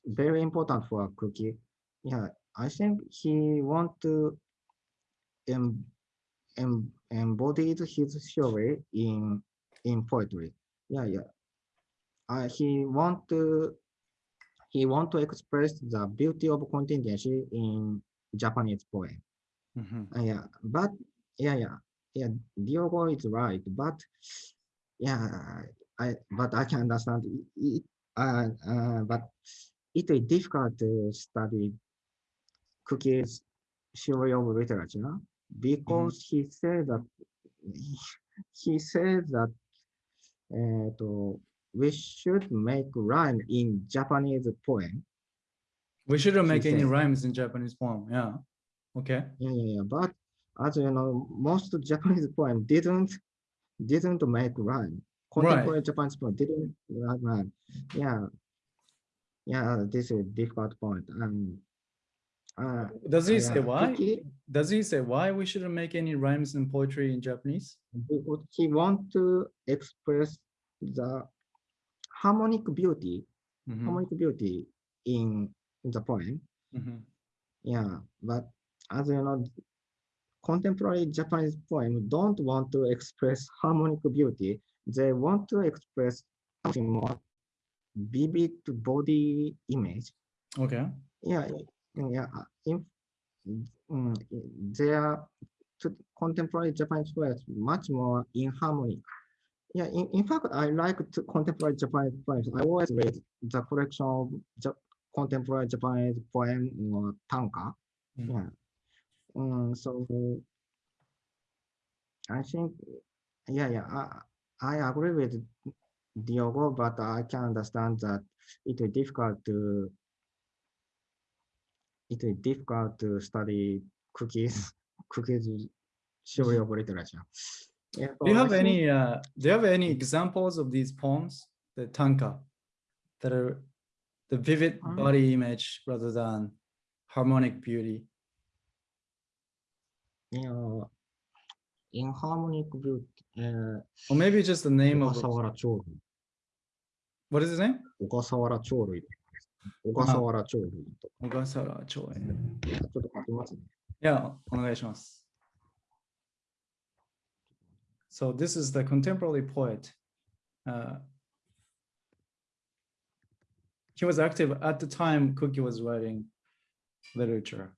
very important for Kuki. Yeah, I think he want to em, embody his theory in in poetry. Yeah, yeah. Uh, he want to he want to express the beauty of contingency in Japanese poem. Mhm. Uh, yeah, but yeah, yeah, yeah. Diogo is right, but yeah, I but I can understand it. it uh, uh, but it is difficult to study Kuki's theory of literature because he said that he said that uh, to, we should make rhyme in Japanese poem. We shouldn't make any said. rhymes in Japanese poem. Yeah. Okay. Yeah, yeah, yeah. But as you know, most Japanese poem didn't didn't make rhyme. Contemporary Japanese poem didn't make rhyme. Yeah, yeah. This is a difficult point. And uh, Does he yeah, say why? Does he say why we shouldn't make any rhymes in poetry in Japanese? he want to express the harmonic beauty, Mhm, harmonic beauty in the poem. mhm. Yeah, but as you know, contemporary Japanese poem don't want to express harmonic beauty. They want to express something more vivid body image. Okay. Yeah, yeah, In, mm, their to contemporary Japanese poets much more in harmony. Yeah, in, in fact, I like to contemporary Japanese poems. I always read the collection of Ja- contemporary Japanese poem or tanka. Mhm. Yeah. Um, so I think, yeah, yeah, I, I agree with Diogo, but I can understand that it is difficult to it is difficult to study Kuki's Kuki's show of literature. Yeah, do you have any uh, do you have any examples of these poems, the tanka, that are the vivid um. body image rather than harmonic beauty? Yeah, in harmonic beauty. Uh, or maybe just the name of. What is his name? Chorui. 小笠原長林と小笠原長園。ちょっと書きますね。いや、お願いします。So this is the contemporary poet. Uh, he was active at the time Kuki was writing literature.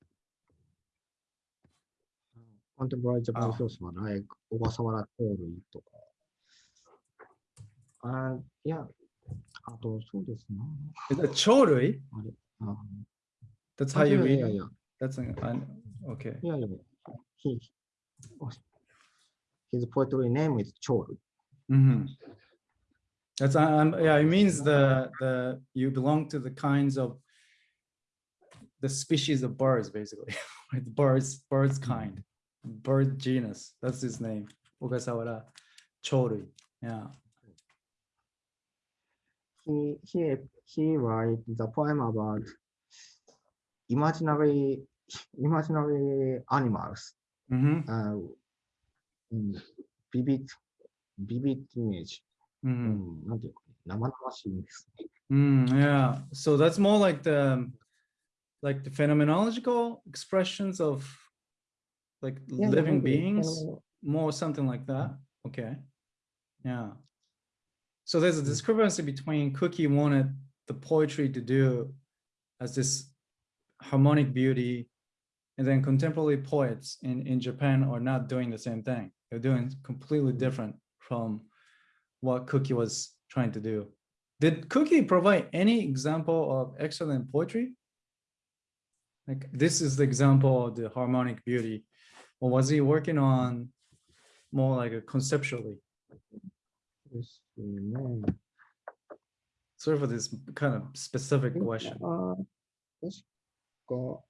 Contemporary Japanese oh. horseman, like Ogasawara Toru. And yeah, あいや、あと、そうですね。 Is it Chorui? あれあ That's how you い read やい it? や、 That's an, an- okay. いやいやいや、he, his poetry name is 鳥類。 Mhm. That's um yeah, it means the the you belong to the kinds of the species of birds basically. right? Birds, birds kind, bird genus. That's his name. Ogasawara Chorui. Yeah. he he he writes the poem about imaginary imaginary animals mm -hmm. uh, vivid vivid image mm -hmm. Yeah. So that's more like the like the phenomenological expressions of like yeah, living beings? More something like that? Okay. Yeah. So there's a hmm. discrepancy between Kuki wanted the poetry to do as this harmonic beauty, and then contemporary poets in, in Japan are not doing the same thing. They're doing completely different from what Kuki was trying to do. Did Kuki provide any example of excellent poetry? Like this is the example of the harmonic beauty, or was he working on more like a conceptually? で Amen. Sorry for this kind of specific question. Fujinoki-san Uh, a presentation. go.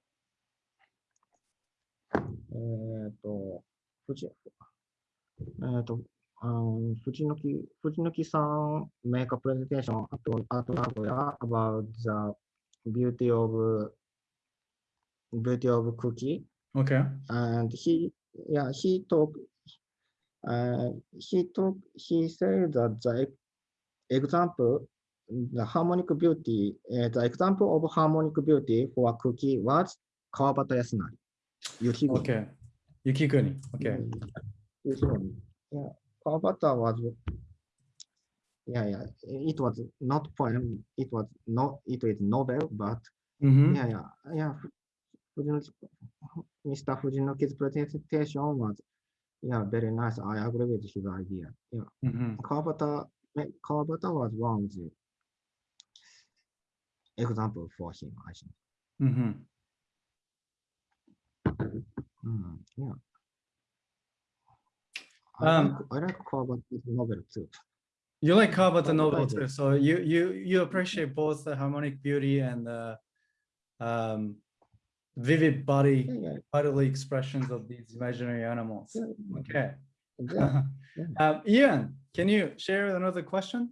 Uh, えっと、あの藤の木藤の木さん、メーカープレゼンテーション、あとアートワークや about the beauty of beauty of Kuki. Okay. And he yeah he talked uh, he talk he said that the example the harmonic beauty uh, the example of harmonic beauty for a Kuki was Kawabata Yasunari. Yukiguni. Okay. Yukiguni. Okay. Mm, Yukiguni. Yeah, Kawabata was yeah yeah it was not poem it was not it is novel but Mhm. yeah, yeah, yeah. Fujino, Mr. Fujinoki's presentation was, yeah, very nice. I agree with his idea. Yeah, Mhm. Kawabata, eh, Kawabata was one of the example for him, I think. Mhm. Mm, yeah. I Um, like, I like Kawabata's novel too. You like Kawabata novel too, so you you you appreciate both the harmonic beauty and the um vivid body bodily expressions of these imaginary animals. Okay. yeah. yeah. Um, Ian, can you share another question?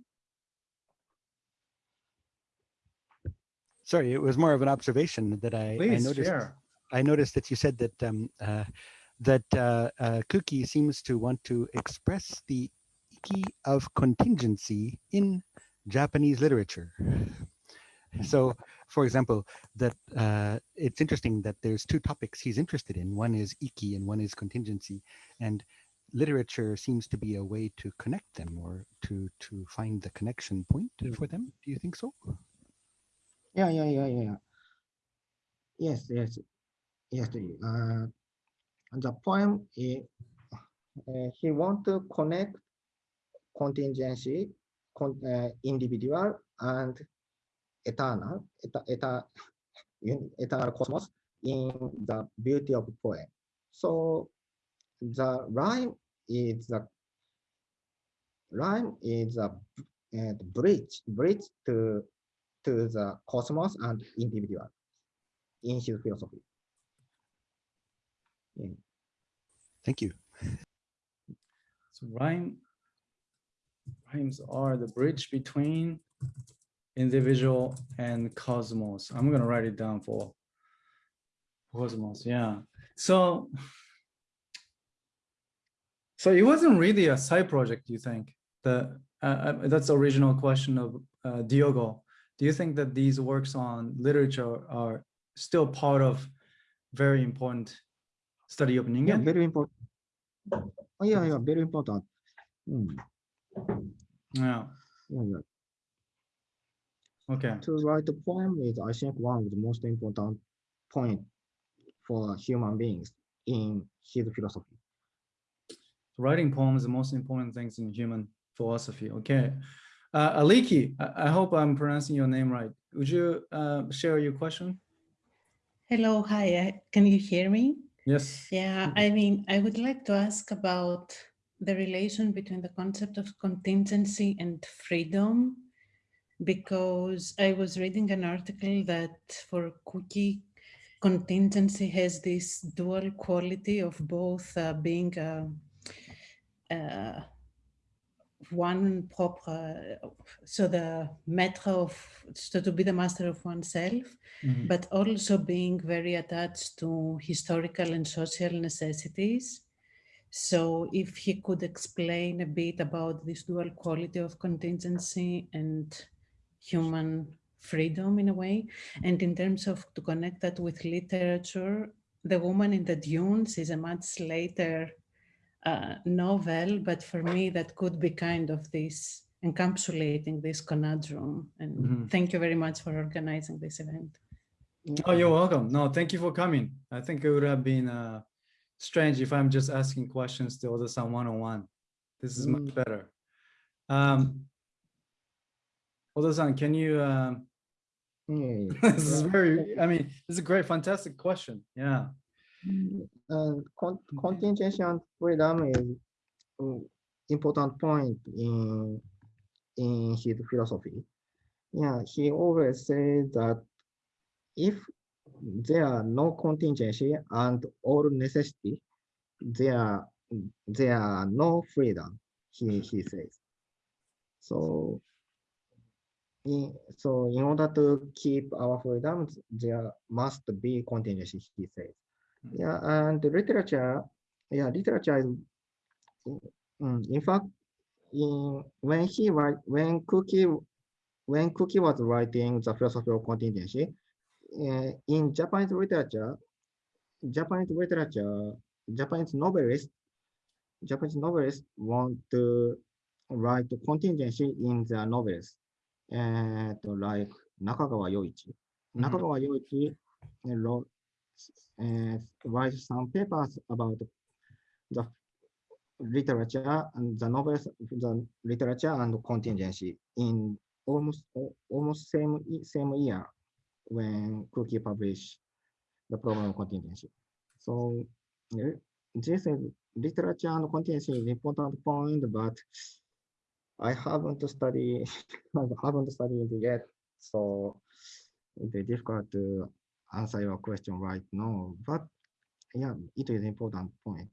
Sorry, it was more of an observation that I, I Please noticed. share. I noticed that you said that um, uh, that uh, uh, Kuki seems to want to express the iki of contingency in Japanese literature. So, for example, that uh, it's interesting that there's two topics he's interested in. One is iki and one is contingency, and literature seems to be a way to connect them or to to find the connection point for them. Do you think so? Yeah, yeah, yeah, yeah. yeah. Yes, yes, yes. Uh, the poem is uh, he want to connect contingency, con, uh, individual, and eternal, eta, eta, un- eternal cosmos in the beauty of the poem. So the rhyme is the rhyme is a uh, bridge, bridge to to the cosmos and individual in his philosophy. Yeah. Thank you. So rhyme rhymes are the bridge between individual and cosmos. I'm gonna write it down for cosmos. Yeah. So so it wasn't really a side project, you think? The uh, uh, that's the original question of uh, Diogo. Do you think that these works on literature are still part of very important study of Ningen? Yeah, very important. Oh, yeah, yeah, very important. Mm, Yeah. yeah, yeah. Okay. To write a poem is, I think, one of the most important point for human beings in his philosophy. writing poems is the most important things in human philosophy. Okay. Uh, Aliki, I, I hope I'm pronouncing your name right. Would you uh, share your question? Hello, hi, can you hear me? Yes. Yeah, I mean, I would like to ask about the relation between the concept of contingency and freedom, because I was reading an article that for Kuki, contingency has this dual quality of both uh, being uh, uh, one proper, so the maître of, so to be the master of oneself, Mhm. but also being very attached to historical and social necessities. So if he could explain a bit about this dual quality of contingency and human freedom in a way, and in terms of to connect that with literature, The Woman in the Dunes is a much later uh, novel, but for me that could be kind of this encapsulating this conundrum. And Mhm. thank you very much for organizing this event. Oh, you're welcome. No, thank you for coming. I think it would have been uh, strange if I'm just asking questions to Oda-san one-on-one. This is much Mm. better. Um, Oda-san, can you? Um... Mm. this is hmm. very. I mean, this is a great, fantastic question. Yeah. Uh, and con contingent freedom is um, important point in in his philosophy. Yeah, he always says that if there are no contingency and all necessity, there there are no freedom. He he says. So in, so in order to keep our freedom, there must be contingency, he says. Yeah, and the literature, yeah, literature is, mm, in fact, in when he write, when Kuki, when Kuki was writing the philosophy of contingency, uh, in Japanese literature, Japanese literature, Japanese novelists, Japanese novelists want to write contingency in their novels, uh, like Nakagawa Yoichi. Mhm. Nakagawa Yoichi wrote uh, write some papers about the literature and the novels, the literature and contingency in almost almost same same year when Kuki published the problem of contingency. So this is literature and contingency is important point, but I haven't studied I haven't studied yet, so it's difficult to answer your question right now. But yeah, it is an important point.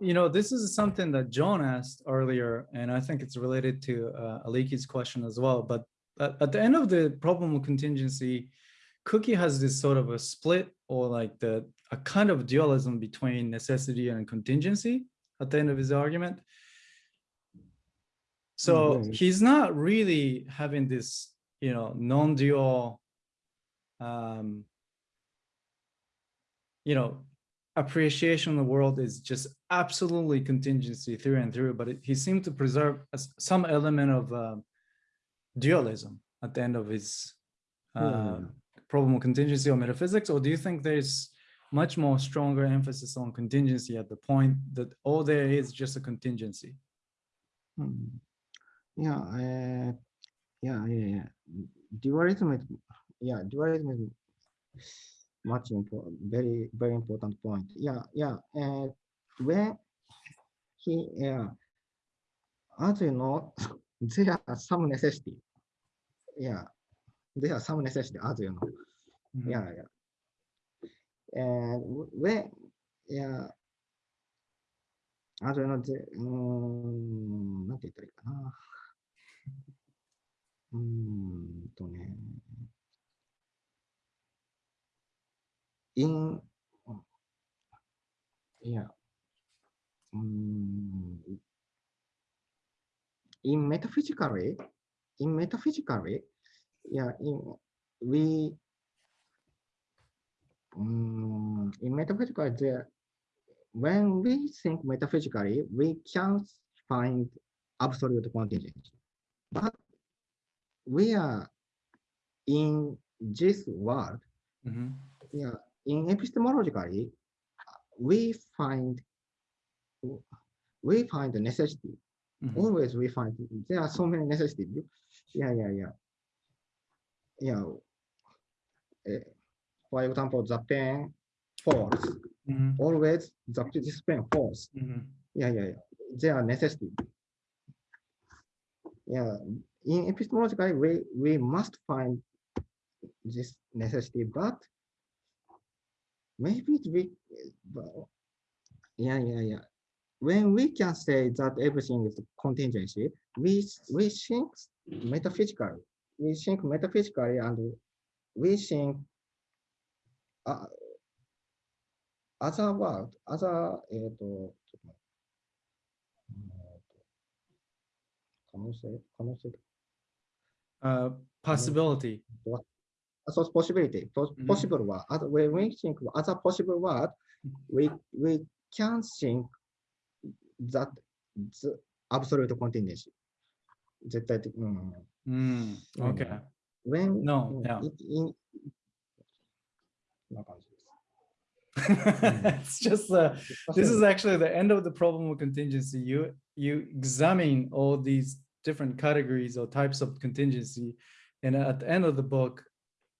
You know, this is something that John asked earlier, and I think it's related to uh, Aliki's question as well. But at, at the end of the problem of contingency, Kuki has this sort of a split or like the a kind of dualism between necessity and contingency at the end of his argument. So yeah. he's not really having this, you know, non-dual, um, you know, appreciation of the world is just absolutely contingency through and through, but it, he seemed to preserve some element of um, dualism at the end of his uh, Yeah. problem of contingency or metaphysics, or do you think there's much more stronger emphasis on contingency at the point that all there is just a contingency? いや、えー、いや、いや、いや、デュアリズム、いや、デュアリズム、much important, very, very important point. Yeah, yeah. And when he, yeah, as you know, there are some necessity. Yeah, there are some necessity, as you know. Mm -hmm. Yeah, yeah. And when, yeah, as you know, the, um, なんて言ったらいいかな。うーんとね。in, いや、うーん、in metaphysically, in metaphysically, yeah, in, we, um, in metaphysically, there, when we think metaphysically, we can find absolute contingency. But we are in this world, Mhm. yeah, in epistemologically, we find we find the necessity. Mhm. Always we find there are so many necessities. Yeah, yeah, yeah. Yeah. eh, for example, the pen falls. Mhm. Always the this pen falls. Mhm. Yeah, yeah, yeah. There are necessity. Yeah. In epistemologically, we we must find this necessity, but maybe we, yeah, yeah, yeah. When we can say that everything is contingency, we we think metaphysically. We think metaphysically, and we think uh, other world, other え 可能性可能性 Uh, possibility. so it's possibility. Pos- Mhm. Possible word. Other, when we think of other possible word, we we can think that the absolute contingency. 絶対的。うん。 Mm, okay. When No, うん yeah. it- in こんな感じです。 it's just uh, this is actually the end of the problem of contingency. You you examine all these different categories or types of contingency, and at the end of the book,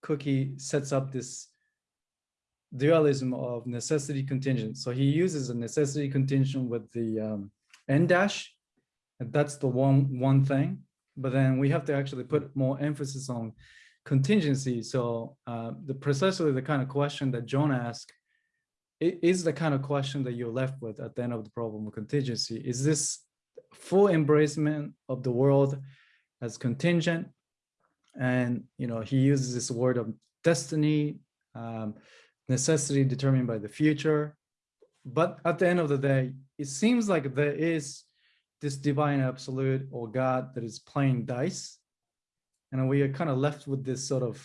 Kuki sets up this dualism of necessity contingent. So he uses a necessity contingent with the um, n dash, and that's the one one thing. But then we have to actually put more emphasis on contingency. So uh, the precisely the kind of question that John asked is the kind of question that you're left with at the end of the problem of contingency. Is this full embracement of the world as contingent? And you know, he uses this word of destiny, um, necessity determined by the future. But at the end of the day, it seems like there is this divine absolute or God that is playing dice. And we are kind of left with this sort of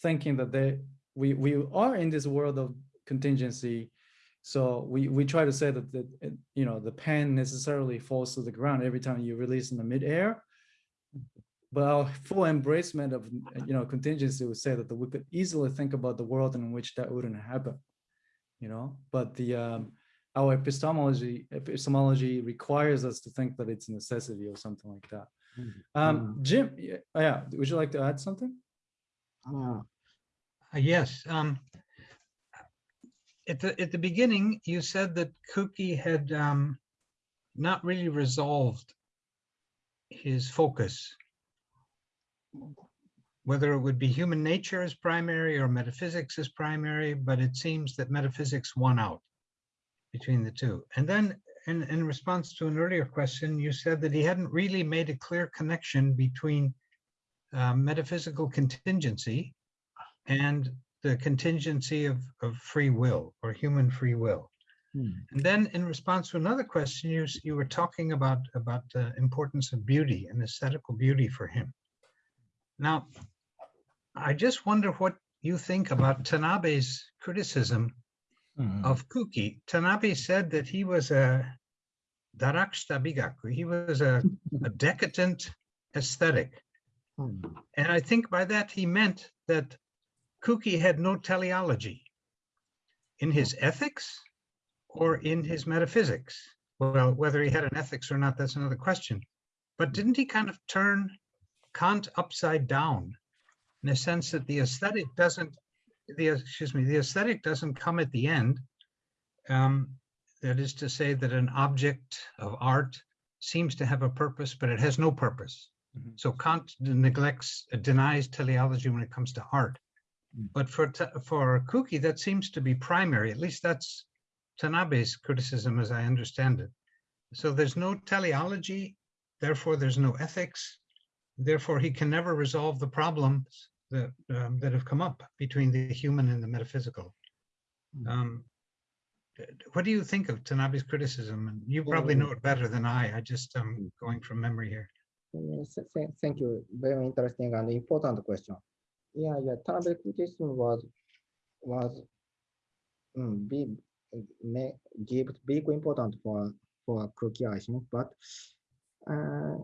thinking that they we we are in this world of contingency. So we we try to say that the uh, you know the pen necessarily falls to the ground every time you release in the midair. But our full embracement of you know contingency would say that we could easily think about the world in which that wouldn't happen. You know, but the um, our epistemology epistemology requires us to think that it's a necessity or something like that. Um, Jim, yeah, would you like to add something? あ Uh, Yes. um, At the, at the beginning, you said that Kuki had um, not really resolved his focus. Whether it would be human nature as primary or metaphysics as primary, but it seems that metaphysics won out between the two. And then in, in response to an earlier question, you said that he hadn't really made a clear connection between uh, metaphysical contingency and the contingency of, of free will or human free will. Hmm. And then in response to another question, you, you were talking about, about the importance of beauty and aesthetical beauty for him. Now, I just wonder what you think about Tanabe's criticism hmm. of Kuki. Tanabe said that he was a darakshita bigaku. He was a, a decadent aesthetic. うん And I think by that he meant that Kuki had no teleology in his ethics or in his metaphysics. Well, whether he had an ethics or not, that's another question. But didn't he kind of turn Kant upside down in a sense that the aesthetic doesn't, the excuse me, the aesthetic doesn't come at the end. Um, that is to say that an object of art seems to have a purpose, but it has no purpose. Mhm. So Kant neglects, denies teleology when it comes to art. Mm. But for for Kuki, that seems to be primary. At least that's Tanabe's criticism, as I understand it. So there's no teleology, therefore there's no ethics. Therefore, he can never resolve the problems that um, that have come up between the human and the metaphysical. Mm. Um, what do you think of Tanabe's criticism? And you probably Um, know it better than I. I just am going from memory here. Th- th- Thank you. Very interesting and important question. Yeah, yeah. Tanabe criticism was was um, big, may give big important for for Kuki, I think. But uh,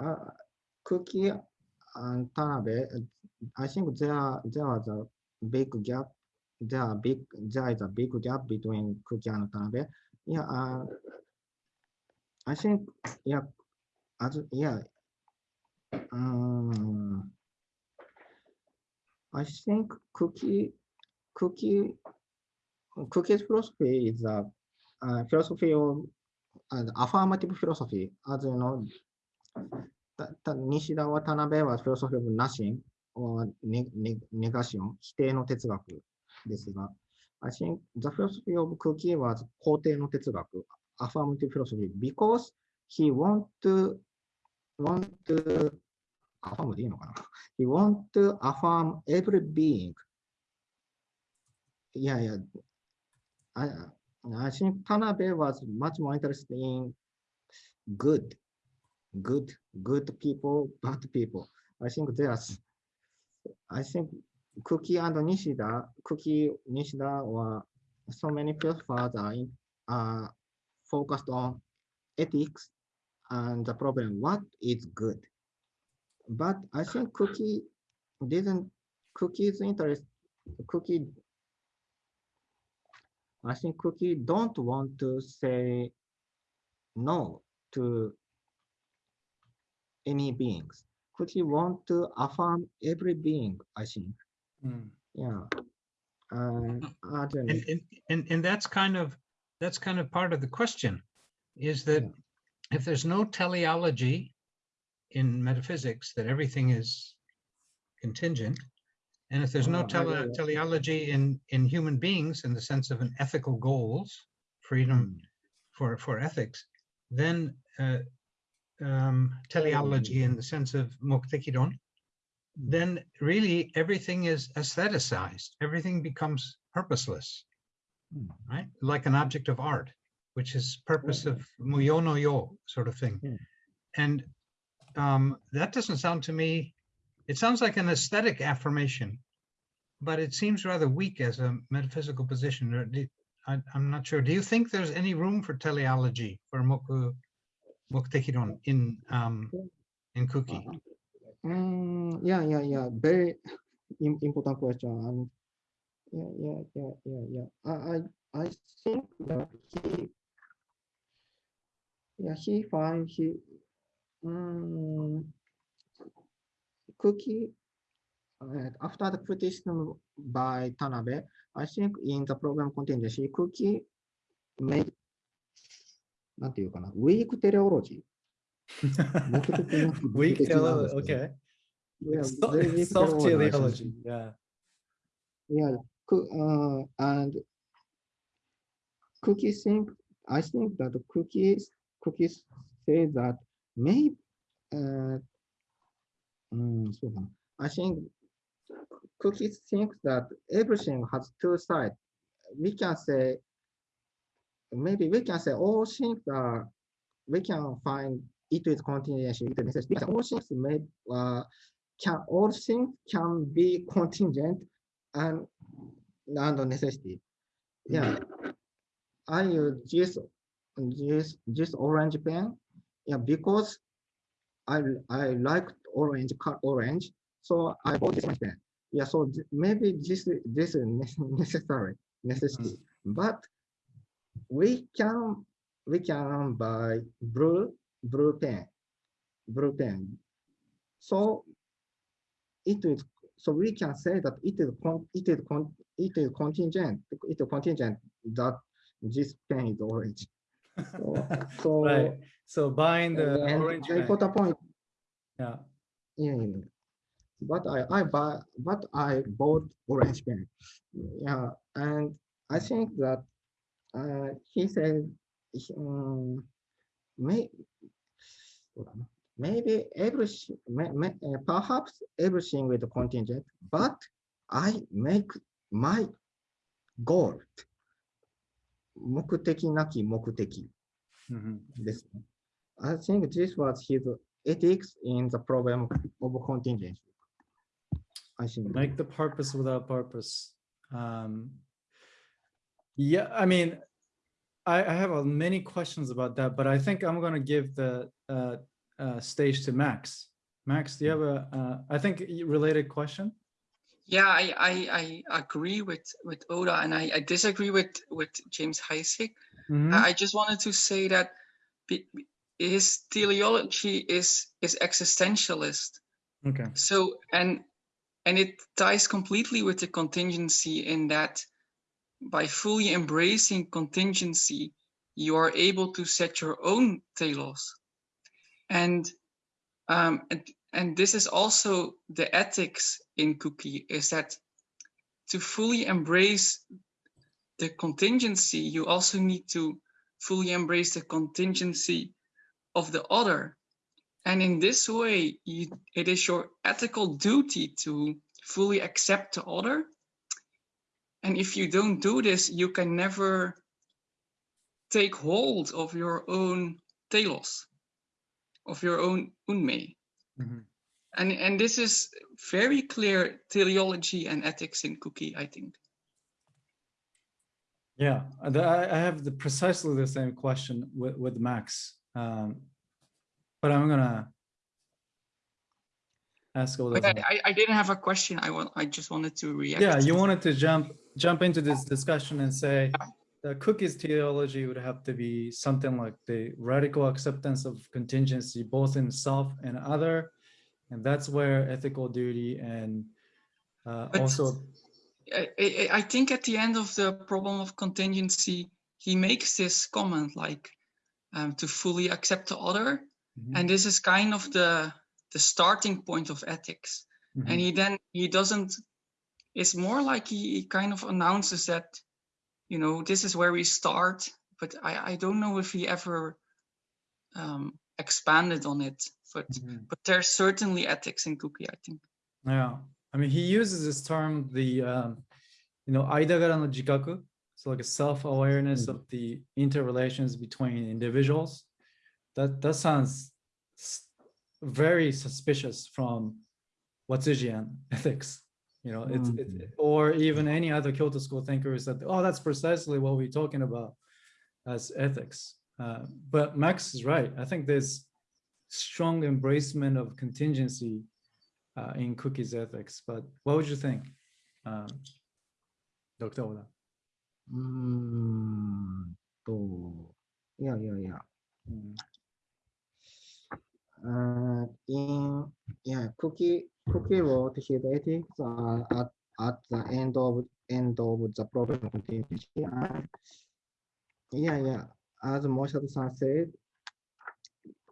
uh, Kuki and Tanabe, I think there there was a big gap. There are big there is a big gap between Kuki and Tanabe. Yeah, uh, I think yeah as yeah um i think cookie cookie cookie's philosophy is a uh, philosophy of uh, affirmative philosophy as you know that, that nishida watanabe was philosophy of nothing or negation 否定の哲学ですが、I think the philosophy of Cookie was 肯定の哲学 affirmative philosophy because he want to want to アファームでいいのかな ?He want to affirm every being. いやいや、I, I think Tanabe was much more interested in good, good, good people, bad people. I think there's, I think Kuki and Nishida, Kuki, Nishida, or so many philosophers are, in, are focused on ethics and the problem, what is good? But I think Kuki didn't, Kuki's interest, Kuki I think Kuki don't want to say no to any beings. Kuki want to affirm every being, I think. Mm. Yeah. Uh. And, and, and, and that's kind of, that's kind of part of the question, is that if there's no teleology in metaphysics, that everything is contingent, and if there's no Oh, tele teleology in, in human beings in the sense of an ethical goals, freedom for, for ethics, then uh, um, teleology in the sense of moktekidon, then really everything is aestheticized. Everything becomes purposeless, Mm. right? Like an object of art, which is purpose of muyo no yo sort of thing. And um, that doesn't sound to me, it sounds like an aesthetic affirmation, but it seems rather weak as a metaphysical position. Do- I, am not sure. Do you think there's any room for teleology for moku moktekidon in um, in Kuki? Mm, yeah, yeah, yeah. Very important question. And yeah, yeah, yeah, yeah, yeah. I, I, I think that he, yeah, he find he, um, Kuki uh, after the criticism by Tanabe, I think in the program contained she Kuki made なんていうかな、weak teleology. weak teleology, okay. Soft teleology, yeah. Yeah, э, and Kuki think, I think that Kuki's, Kuki's say that Maybe, uh, mm, so I think Kuki's think that everything has two sides. We can say maybe we can say all things are we can find it is contingent, continuation necessary. because all things may uh, can all things can be contingent and and necessity. Yeah. Mm-hmm. I use this this this orange pen yeah, because I I like orange cut orange, so I bought this pen. Yeah, so th- maybe this this is ne- necessary necessity, mm. but we can we can buy blue blue pen, blue pen. So it is so we can say that it is con it is con it is contingent it is contingent that this pen is orange. So, so Right. So buying the and orange. the pen, important point, Yeah. yeah, yeah. But I I buy but I bought orange pen. Yeah, and I think that uh, he said um, may maybe everything may, may, uh, perhaps everything with contingent, but I make my goal 目的なき目的 Mhm. ですね。 I think this was his ethics in the problem of contingency. I think. Make the purpose without purpose. Um, yeah, I mean, I, I have uh, many questions about that, but I think I'm gonna give the uh, uh, stage to Max. Max, do you have a, uh, I think related question? Yeah, I, I, I agree with, with Oda and I, I disagree with, with James Heisig. Mhm. I I just wanted to say that be- be- his teleology is, is existentialist. Okay. So, and, and it ties completely with the contingency in that by fully embracing contingency, you are able to set your own telos. And, um, and, and this is also the ethics in Kuki is that to fully embrace the contingency, you also need to fully embrace the contingency of the other. And in this way, you, it is your ethical duty to fully accept the other. And if you don't do this, you can never take hold of your own telos, of your own unme. Mhm. And, and this is very clear teleology and ethics in Kuki, I think. Yeah, I, I have the precisely the same question with, with Max. Um, but I'm gonna ask all those. I, I- didn't have a question. I want, I just wanted to react. Yeah, you wanted to jump, jump into this discussion and say the Kuki's teleology would have to be something like the radical acceptance of contingency, both in self and other. And that's where ethical duty and uh, also, I, I, I think at the end of the problem of contingency, he makes this comment like um, to fully accept the other. Mhm, And this is kind of the the starting point of ethics. mhm. And he then he doesn't. It's more like he, he kind of announces that, you know, this is where we start. But I, I don't know if he ever um, expanded on it. But Mhm. but there's certainly ethics in Kuki. I think. Yeah, I mean, he uses this term, the, um, you know, aidagara no jikaku. So like a self-awareness of the interrelations between individuals. That, that sounds very suspicious from Watsujian ethics. You know, it's, it, Mhm. or even any other Kyoto school thinkers that, oh, that's precisely what we're talking about as ethics. Uh, but Max is right. I think there's strong embracement of contingency uh, in Kuki's ethics, but what would you think? Um, Dr. Oda? うーんと、いやいやいや、Mm, uh, in, yeah, cookie, cookie his ethics are at, at the end of, end of the problem continuity. And yeah, yeah, as Moshado-san said,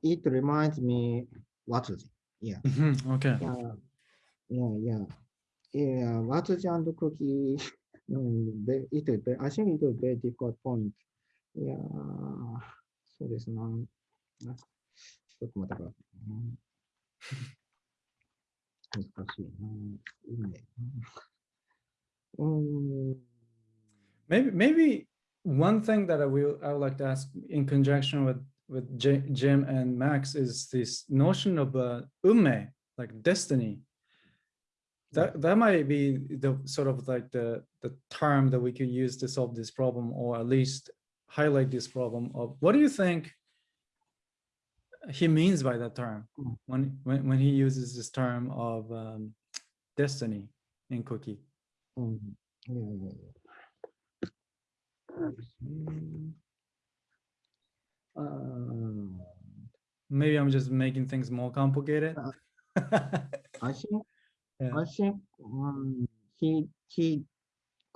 it reminds me Watsuji. Yeah, mhm, Okay, yeah, yeah, yeah. Yeah, Watsuji and cookie, um, they- it is, ve- I think it is very difficult point. Yeah, そうですな。なちょっと待ってくださいね。難しいな。いいね。うん。 maybe maybe one thing that I will I would like to ask in conjunction with with J, Jim and Max is this notion of uh, ume, like destiny. that that might be the sort of like the the term that we could use to solve this problem or at least highlight this problem of what do you think he means by that term hmm. when when, when he uses this term of um, destiny in Kuki mm -hmm. yeah, yeah, yeah. Uh, maybe i'm just making things more complicated uh, i think yeah. I think um, he he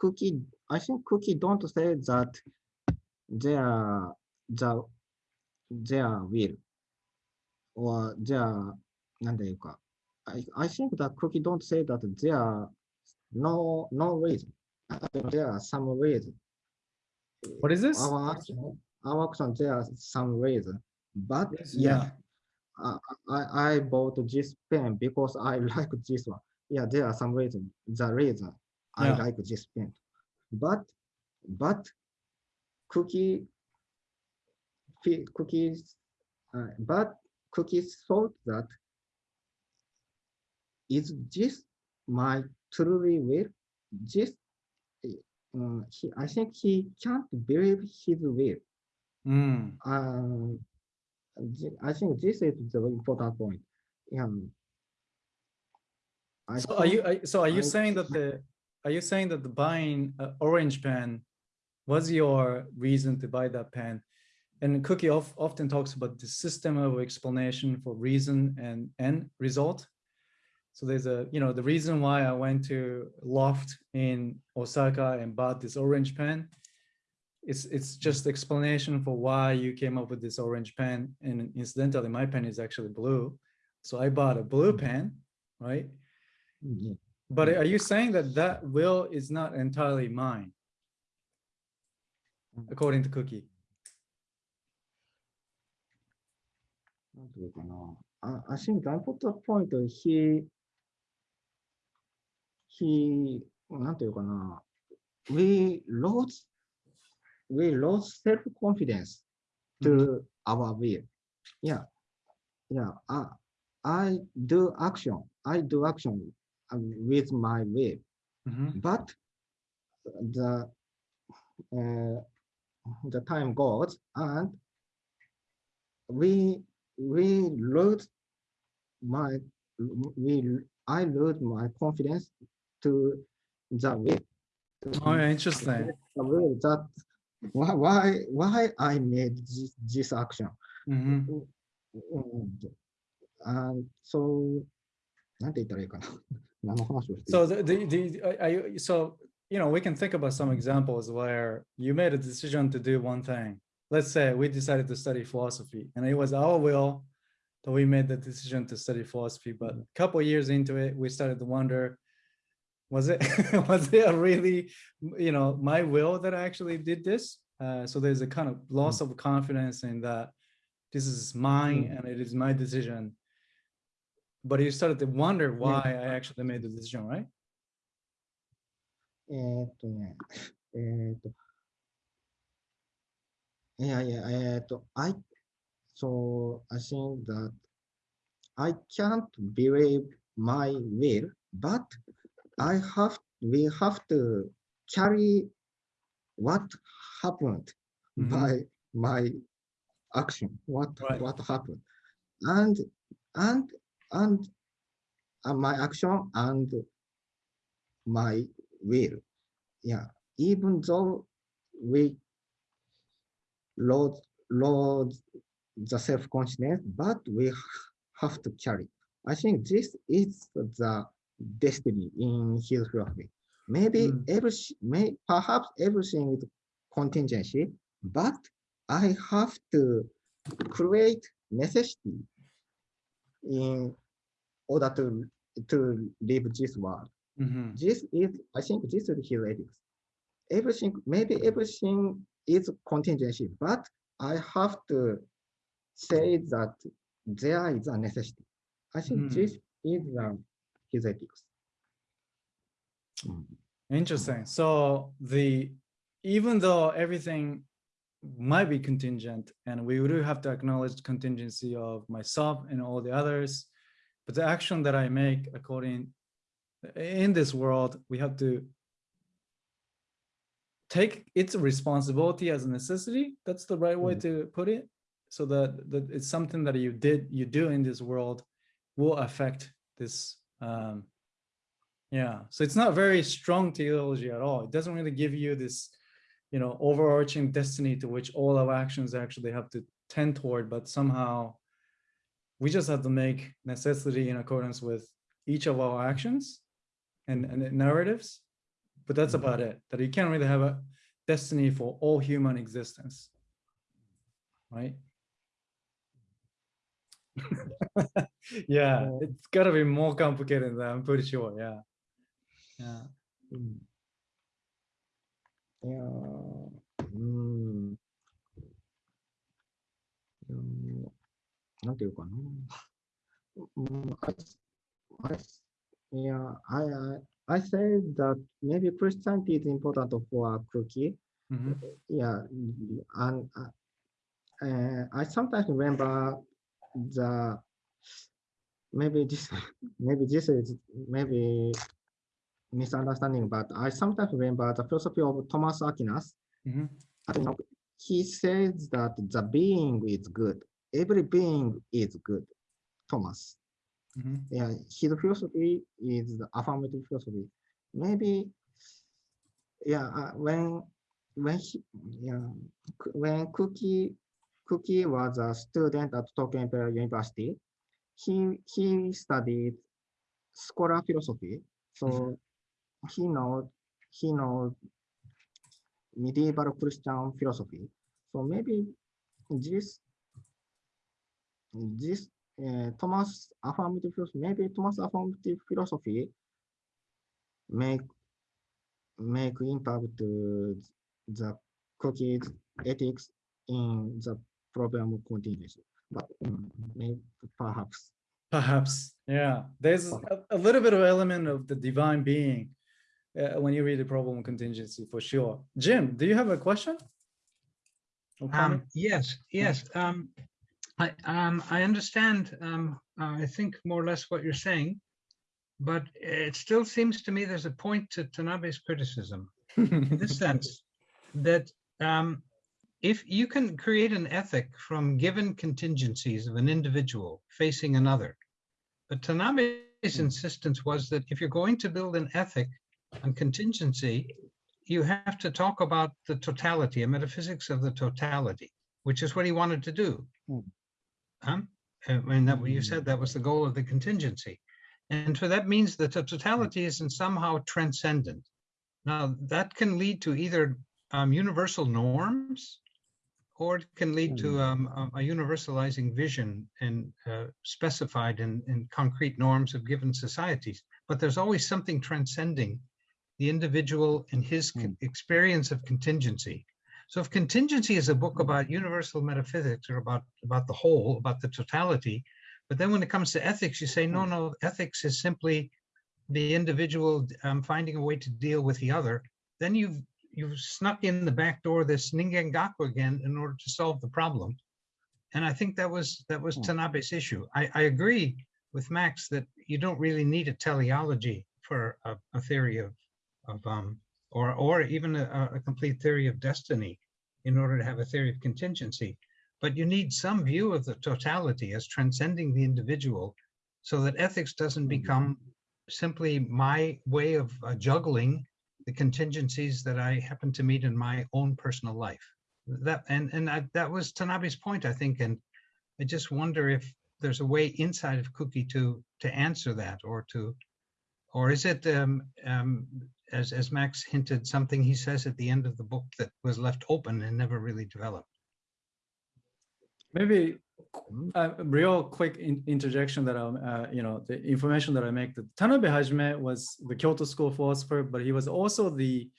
Kuki. I think Kuki don't say that their the their will or their なんていうか I I think that Kuki don't say that there no no reason there are some reason. What is this? Our action, our action there are some reason, but yes, yeah. yeah. I, I bought this pen because I like this one. Yeah, there are some reason, the reason I Yeah. like this pen. But, but Kuki, Kuki's, uh, but Kuki's thought that is this my truly will? This, uh, he, I think he can't believe his will. Mm. Um, I think this is the important point. Yeah. I So are you, so are you I saying that the, are you saying that the buying uh, orange pen was your reason to buy that pen? And Kuki of, often talks about the system of explanation for reason and end result. So there's a, you know, the reason why I went to Loft in Osaka and bought this orange pen. It's, it's just explanation for why you came up with this orange pen. And incidentally, my pen is actually blue. So I bought a blue pen, right? Mm-hmm. But mm-hmm. are you saying that that will is not entirely mine, mm-hmm. according to Kuki? I think I put the point he, he, we lost, we lost self-confidence to mm -hmm. our will. Yeah. Yeah. I, I do action. I do action with my will, Mhm. but the uh, the time goes and we we lose my we I lose my confidence to the to Oh, interesting. the that why why why I made this, this action. Mhm. And, and so なんて言ったらいいかな。何の話をしていい So the, the, the, I, I- so, you know, we can think about some examples where you made a decision to do one thing. Let's say we decided to study philosophy and it was our will that we made the decision to study philosophy, but a couple years into it, we started to wonder, was it, was it a really, you know, my will that I actually did this? Uh, so there's a kind of loss of confidence in that this is mine and it is my decision. But you started to wonder why I actually made the decision, right? えーっとね、えーっと、いやいや、えーっと、I, so I think that I can't believe my will, but I have, we have to carry what happened Mhm. by my action, what, Right. what happened. And, and, and uh, my action and my will. Yeah, even though we load load the self-consciousness, but we have to carry. I think this is the destiny in his philosophy. Maybe Mm. every may perhaps everything is contingency, but I have to create necessity in order to to live this world Mhm. this is, I think this is his ethics. Everything, maybe everything is contingency, but I have to say that there is a necessity. I think Hmm. this is um, his ethics. Mm. Interesting. So the, even though everything might be contingent and we do have to acknowledge contingency of myself and all the others, but the action that I make according, in this world, we have to take its responsibility as a necessity. That's the right way Mhm. to put it. So that, that it's something that you did, you do in this world will affect this um, yeah, so it's not very strong teleology at all. It doesn't really give you this, you know, overarching destiny to which all our actions actually have to tend toward, but somehow we just have to make necessity in accordance with each of our actions and, and narratives. But that's Mhm. about it, that you can't really have a destiny for all human existence. Right? yeah, Yeah. it's gotta be more complicated than that, I'm pretty sure, yeah. Yeah. よ、うん。よ、なんていうかな。I, I, yeah, I, I say that maybe Christianity is important for Kuki. Mm -hmm. Yeah, and uh, I sometimes remember the maybe this maybe this is maybe misunderstanding, but I sometimes remember the philosophy of Thomas Aquinas. I don't he says that the being is good. Every being is good. Thomas. Mhm. Yeah, his philosophy is the affirmative philosophy. Maybe, yeah, uh, when when he, yeah, when Kuki Kuki was a student at Tokyo Imperial University, he he studied scholar philosophy. So he knows he knows medieval Christian philosophy. So maybe this this uh, Thomas affirmative philosophy, maybe Thomas affirmative philosophy make make impact to the Kuki's ethics in the problem of contingency. But maybe perhaps Perhaps, yeah. There's a, a little bit of element of the divine being uh, when you read the problem contingency for sure. Jim, do you have a question? Um, yes, yes. Um, I, um, I understand, um, uh, I think more or less what you're saying, but it still seems to me there's a point to Tanabe's criticism in the sense that um, if you can create an ethic from given contingencies of an individual facing another, but Tanabe's insistence was that if you're going to build an ethic on contingency, you have to talk about the totality, a metaphysics of the totality, which is what he wanted to do. Hmm. Um, and that what you said that was the goal of the contingency. And so that means that the totality isn't somehow transcendent. Now that can lead to either um, universal norms or it can lead to um, a- a universalizing vision and uh, specified in, in concrete norms of given societies. But there's always something transcending the individual and his con- experience of contingency. So if contingency is a book about universal metaphysics or about, about the whole, about the totality, but then when it comes to ethics, you say, no, no, ethics is simply the individual um, finding a way to deal with the other, then you've you've snuck in the back door this ningen gaku again in order to solve the problem. And I think that was that was Hmm. Tanabe's issue. I, I agree with Max that you don't really need a teleology for a, a theory of of um or or even a, a complete theory of destiny in order to have a theory of contingency. But you need some view of the totality as transcending the individual so that ethics doesn't become simply my way of uh, juggling the contingencies that I happen to meet in my own personal life. That and and I, that was Tanabe's point, I think, and I just wonder if there's a way inside of Kuki to to answer that, or to, or is it um, um, as as Max hinted, something he says at the end of the book that was left open and never really developed. Maybe Mm. a real quick in- interjection that I'm, uh, you know, the information that I make, that Tanabe Hajime was the Kyoto School philosopher, but he was also the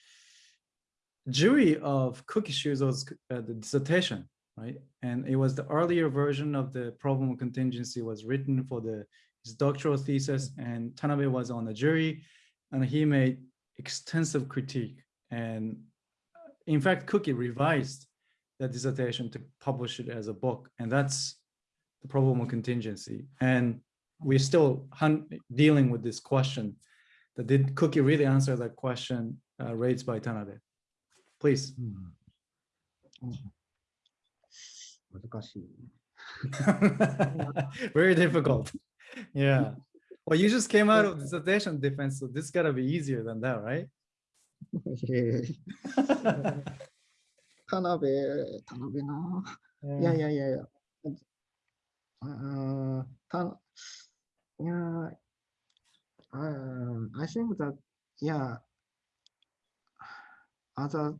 jury of Kuki Shuzo's uh, the dissertation, right? And it was the earlier version of the problem of contingency was written for the his doctoral thesis, and Tanabe was on the jury, and he made extensive critique. And uh, in fact, Kuki revised that dissertation to publish it as a book. And that's the probable contingency. And we're still dealing with this question that did Kuki really answer that question uh, raised by Tanabe? Please. Hmm. Hmm. Very difficult. Yeah. Well, you just came out of dissertation defense, so this gotta be easier than that, right? いえいえ田辺、田辺な。いやいやいやいや。あーたいや、uh, I think that, yeah, as a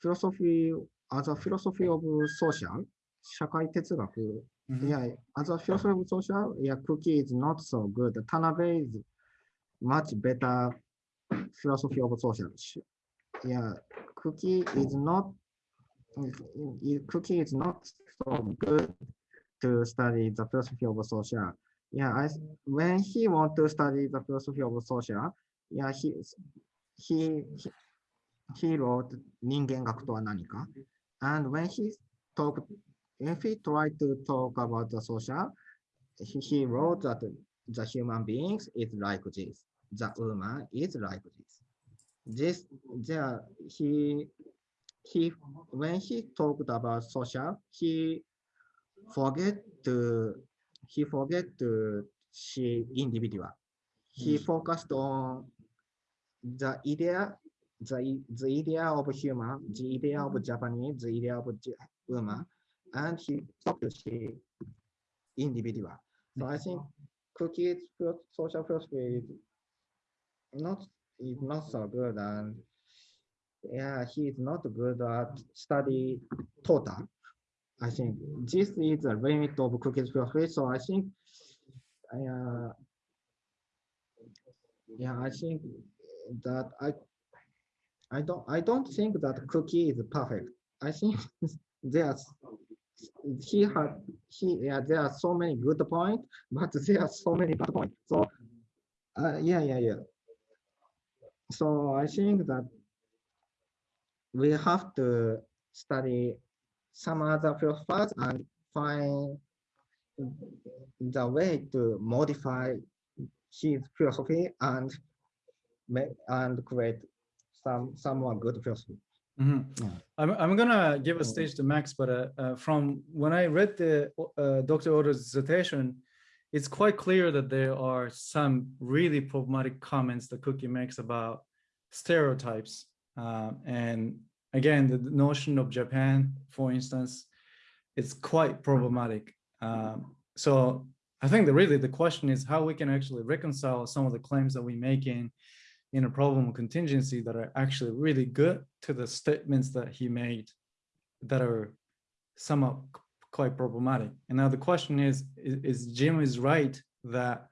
philosophy, as a philosophy of social, 社会哲学 Mm-hmm. Yeah, as a field of social, yeah, Kuki is not so good. Tanabe is much better philosophy of social. Yeah, Kuki is not Kuki is not so good to study the philosophy of social. Yeah, I when he want to study the philosophy of social, yeah, he he he, he wrote 人間学とは何か and when he talked if he tried to talk about the social, he, he wrote that the human beings is like this, the woman is like this. This, there, he, he, when he talked about social, he forget to, he forget to see individual. He hmm. focused on the idea, the, the idea of human, the idea of Japanese, the idea of woman, and he see individual. So I think Kuki's social philosophy is not is not so good, and yeah, he is not good at study total. I think this is the limit of Kuki's philosophy. So I think, uh, yeah, I think that I, I don't, I don't think that Kuki is perfect. I think there's, he had, he, yeah, there are so many good points, but there are so many bad points. So, uh, yeah, yeah, yeah. So I think that we have to study some other philosophers and find the way to modify his philosophy and make and create some some more good philosophy. Mhm. Yeah. I'm, I'm gonna give a Mm. stage to Max, but uh, uh, from when I read the uh, Dr. Oda's dissertation, it's quite clear that there are some really problematic comments that Kuki makes about stereotypes. Um, and again, the notion of Japan, for instance, it's quite problematic. Um, so I think that really the question is how we can actually reconcile some of the claims that we make in in a problem contingency that are actually really good to the statements that he made that are somewhat quite problematic. And now the question is, is, is Jim is right that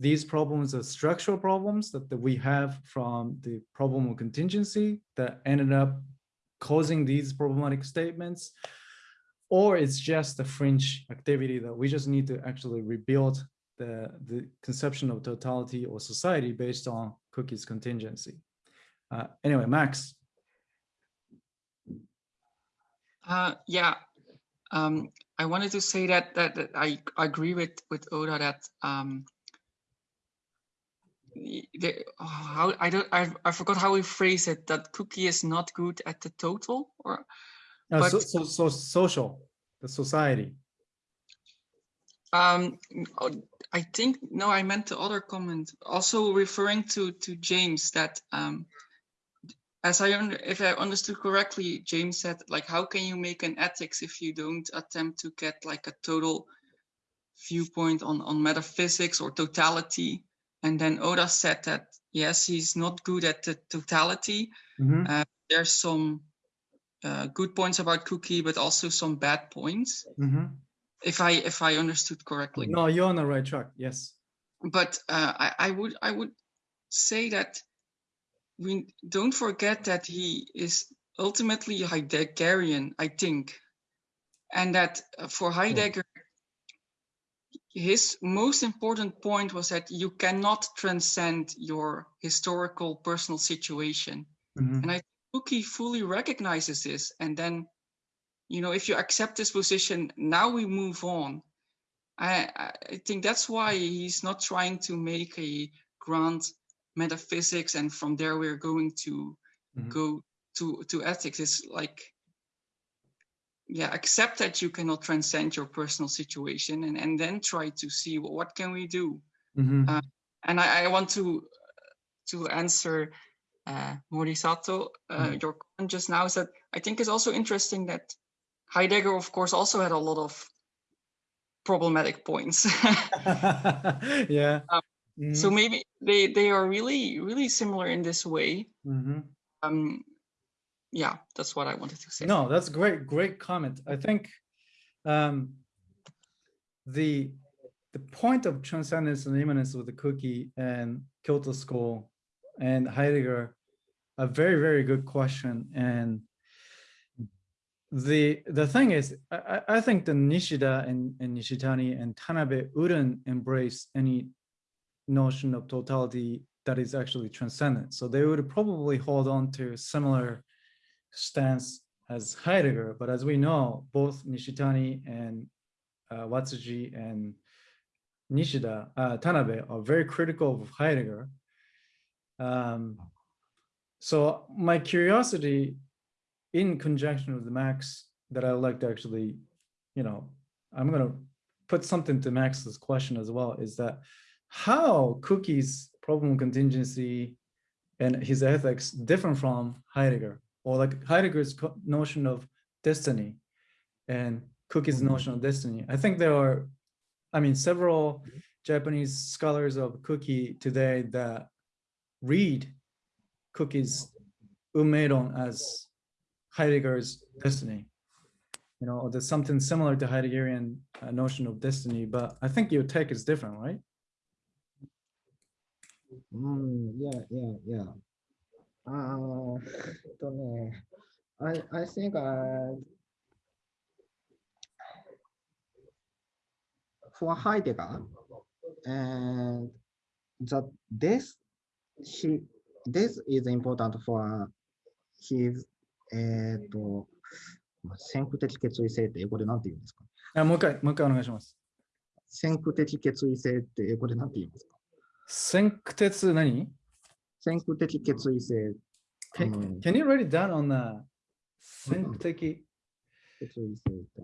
these problems are structural problems that, that we have from the problem of contingency that ended up causing these problematic statements? Or it's just a fringe activity that we just need to actually rebuild the, the conception of totality or society based on Kuki's contingency. Uh, anyway, Max. Uh, yeah, um, I wanted to say that that, that I agree with with Oda that um, the, how I don't I, I forgot how we phrase it that Kuki is not good at the total or Uh, so, so, so social, the society. Um I think no I meant the other comment also referring to to James that um as I if I understood correctly James said like how can you make an ethics if you don't attempt to get like a total viewpoint on on metaphysics or totality? And then Oda said that yes he's not good at the totality. Mhm, there's some uh, good points about Kuki but also some bad points. Mhm. If I if I understood correctly No, you're on the right track. Yes. but uh, I, I would I would say that we don't forget that he is ultimately Heideggerian, I think, and that uh, for Heidegger, his most important point was that you cannot transcend your historical personal situation, Mhm, and I think Kuki fully recognizes this, and then. You know, if you accept this position, now we move on. I, I think that's why he's not trying to make a grand metaphysics and from there we're going to Mhm. go to to ethics. It's like yeah, accept that you cannot transcend your personal situation and, and then try to see what, what can we do. mhm. Uh, And I, I want to to answer uh, Morisato, uh, Mhm. your comment just now is that I think it's also interesting that Heidegger, of course, also had a lot of problematic points. Yeah. Um, Mhm, so maybe they they are really really similar in this way. mhm. Um, yeah, that's what I wanted to say. No, that's great, great comment. I think um, the the point of transcendence and immanence with the Kuki and Kyoto School and Heidegger, a very, very good question. And the the thing is, I, I think the Nishida and, and Nishitani and Tanabe wouldn't embrace any notion of totality that is actually transcendent. So they would probably hold on to similar stance as Heidegger, but as we know, both Nishitani and uh, Watsuji and Nishida, uh, Tanabe are very critical of Heidegger. Um, so my curiosity in conjunction with Max that I would like to actually, you know, I'm gonna put something to Max's question as well, is that how Kuki's problem contingency and his ethics different from Heidegger, or like Heidegger's notion of destiny and Kuki's mm-hmm. notion of destiny. I think there are, I mean, several Japanese scholars of Kuki today that read Kuki's mm-hmm. Umedon as Heidegger's destiny. you know, or there's something similar to Heideggerian uh, notion of destiny, but I think your take is different, right? Mm, yeah, yeah, yeah. Uh, I, I think uh, for Heidegger, and that this he this is important for his えっと先駆的決意性って英語で何て言うんですか？あもう一回、もう一回お願いします。先駆的決意性って英語で何て言うんですか？先駆鉄何？先駆的決意性。can, うん can you write it down on the 先駆的決意性って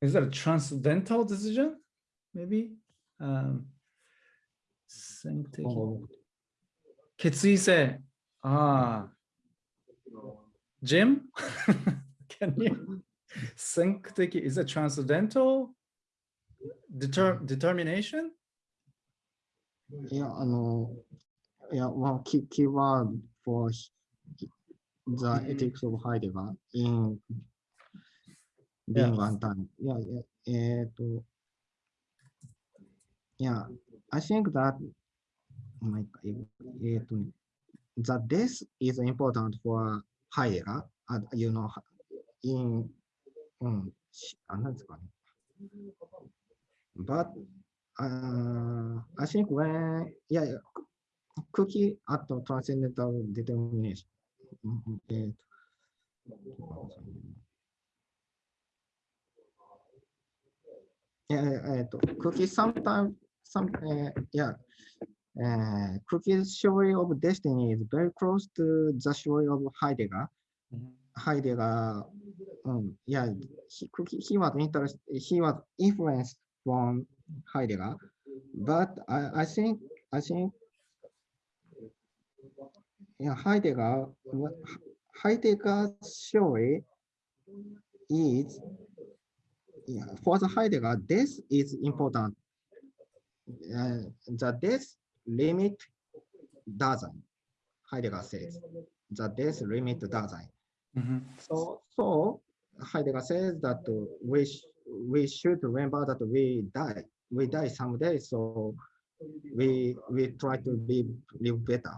Is that a transcendental decision? Maybe? Um, 先駆的決意性。ああ。Jim? Can you? 先駆的 is it transcendental? Deter, determination? いや、あの、いや、one key, key word for the ethics of Heidegger in being one time. いや、いやえっ、と、いや、 I think that my, eight, that this is important for higher, and you know, in um, but uh, I think when yeah, Kuki at the transcendental determination. Okay. Yeah, uh, Kuki sometimes some, えー yeah, uh, えー Kuki's theory of destiny is very close to the theory of Heidegger. Mm-hmm. Heidegger, um, yeah, he, he was interested, he was influenced from Heidegger, but I, I think, I think, yeah, Heidegger, Heidegger's theory is, yeah, for the Heidegger, this is important. Uh, the this limit doesn't, Heidegger says, the this limit doesn't. Mhm. So, so Heidegger says that we sh- we should remember that we die, we die someday. So we we try to live live better.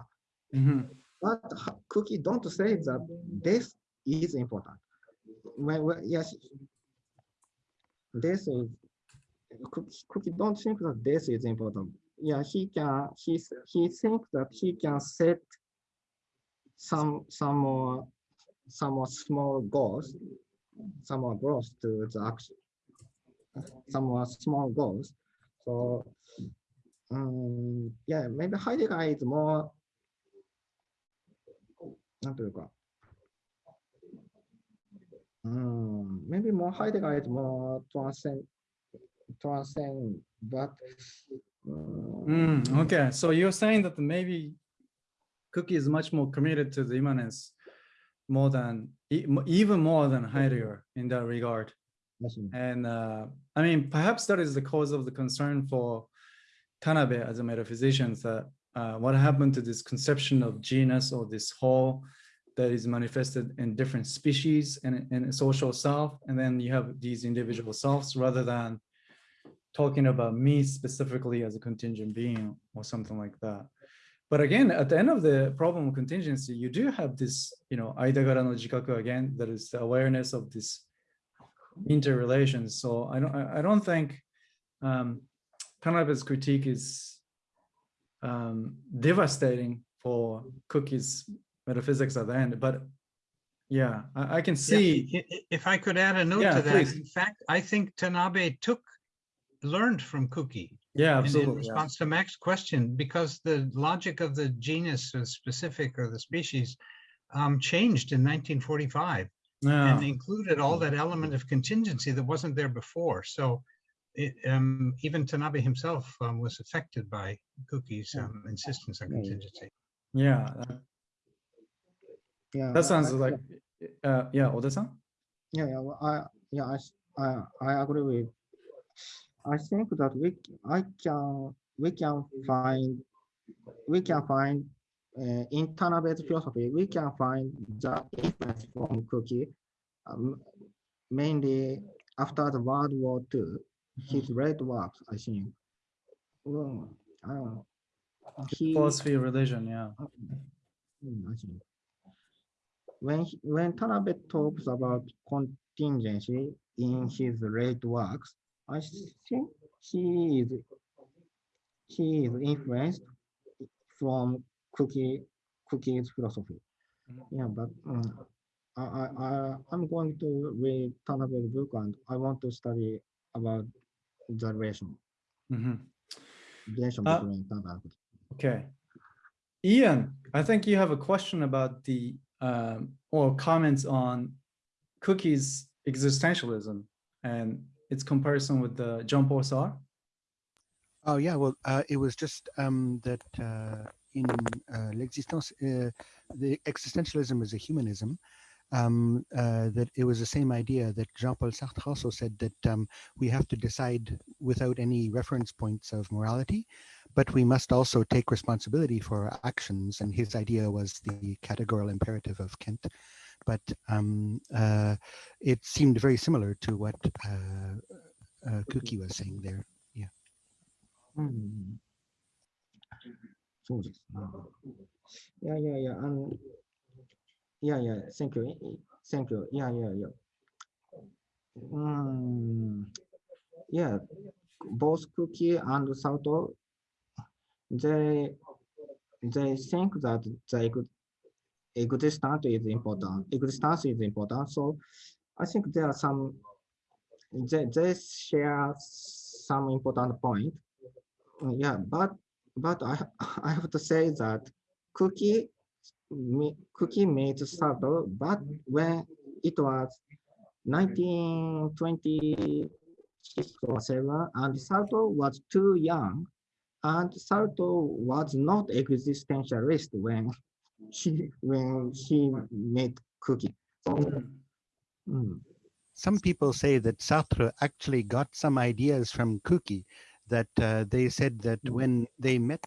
Mhm. But Kuki don't say that this is important. When, when yes, this is Kuki, Kuki don't think that this is important. Yeah, he can he he thinks that he can set some some more some more small goals, some more goals to the action, some more small goals. So um, yeah, maybe Heidegger is more なんというか、うん、maybe more Heidegger is more transcend transcend, but, Mm, okay, so you're saying that maybe Kuki is much more committed to the immanence more than, even more than Heidegger in that regard. And uh, I mean, perhaps that is the cause of the concern for Tanabe as a metaphysician that uh, what happened to this conception of genus or this whole that is manifested in different species and in a social self. And then you have these individual selves rather than talking about me specifically as a contingent being or something like that. But again, at the end of the problem of contingency, you do have this, you know, Aidagara no jikaku again, that is the awareness of this interrelations. So I don't, I don't think um, Tanabe's critique is um, devastating for Kuki's metaphysics at the end, but yeah, I, I can see. i- If I could add a note Yeah, to that, please. in fact, I think Tanabe took, learned from Kuki. Yeah, in- In absolutely. yeah. response to Max's question, because the logic of the genus or specific or the species um, changed in 1945 and included all that element of contingency that wasn't there before. So it, um, even Tanabe himself um, was affected by Kuki's um, insistence on Yeah, yeah. contingency. yeah, yeah, that sounds I- like, uh, yeah, Oda-san? Yeah, yeah, well, I, yeah, I, s- I, I agree with. I think that we, I can, we can find, we can find uh, in Tanabe's philosophy, we can find the influence from Kuki, um, mainly after the World War II, his great works, I think. Well, uh, he, Philosophy, religion, yeah. I think. When he- when Tanabe talks about contingency in his late works, I think he is he is influenced from Kuki Kuki's philosophy. Mhm. Yeah, but um, I, I I I'm going to read Tanabe's book and I want to study about the relation Mhm. relation Uh, between Tanabe. Okay. Ian, I think you have a question about the, um, or comments on Kuki's existentialism and its comparison with the John Paul Sartre. Oh yeah, well, uh, it was just um, that uh, in uh, l'existence, uh, the existentialism is a humanism. Um, uh, that it was the same idea that Jean-Paul Sartre also said that um, we have to decide without any reference points of morality, but we must also take responsibility for our actions. And his idea was the categorical imperative of Kant but um, uh, it seemed very similar to what uh, uh, Kuki was saying there. Yeah. Mm. Yeah, um, you, thank you, mm, both Kuki and Sartre, they, they think that they could the ex- existence is important, existence is important, so I think there are some, they, they share some important point. Yeah, but but I I have to say that Kuki ma- Kuki made Sartre, but when it was 1926 or seven, and Sartre was too young, and Sartre was not existentialist when he when he made Kuki. So, mm, Some people say that Sartre actually got some ideas from Kuki, that uh, they said that Mm. when they met,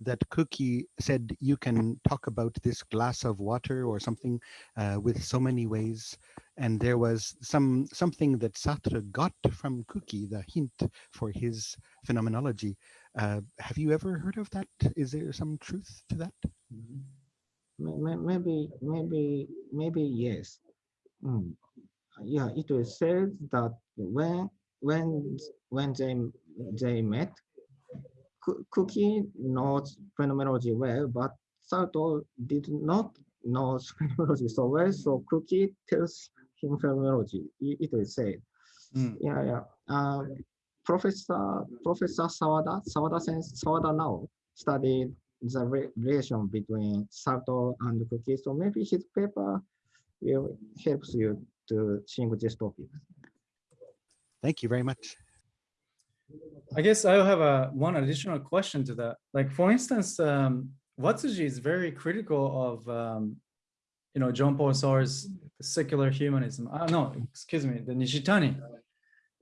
that Kuki said, you can talk about this glass of water or something uh, with so many ways. And there was some something that Sartre got from Kuki, the hint for his phenomenology. Uh, have you ever heard of that? Is there some truth to that? may- may- maybe maybe maybe yes. Mm. Yeah, it was said that when when when they they met, Kuki knows phenomenology well, but Sartre did not know phenomenology so well. So Kuki tells him phenomenology. It is said. Mm. Yeah, yeah. Uh, Professor Professor Sawada Sawada sense Sawada now studied the re- relation between Sartre and Kuki. So maybe his paper will helps you to think this topic. Thank you very much. I guess I have a one additional question to that. Like for instance, um, Watsuji is very critical of um, you know John Paul Sartre's secular humanism. Uh, no, excuse me, the Nishitani.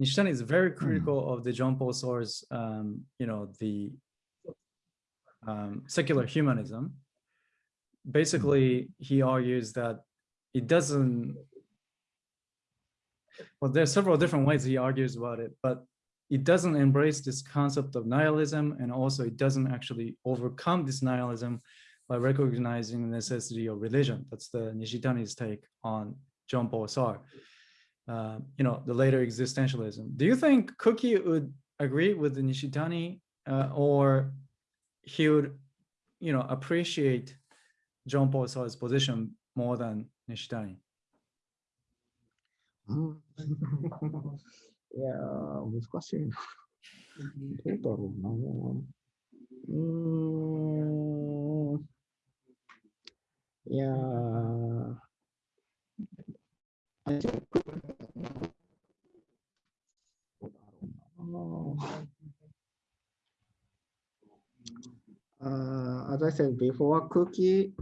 Nishitani is very critical of the John Paul Sartre's um, you know the um, secular humanism. Basically, he argues that it doesn't. Well, there are several different ways he argues about it, but it doesn't embrace this concept of nihilism and also it doesn't actually overcome this nihilism by recognizing the necessity of religion. That's the Nishitani's take on John Paul Sartre. Uh, you know, the later existentialism. Do you think Kuki would agree with the Nishitani uh, or he would, you know, appreciate John Paul Sartre's position more than Nishitani. yeah, this question. Mm, yeah. I think. Oh. uh, as I said before, Kuki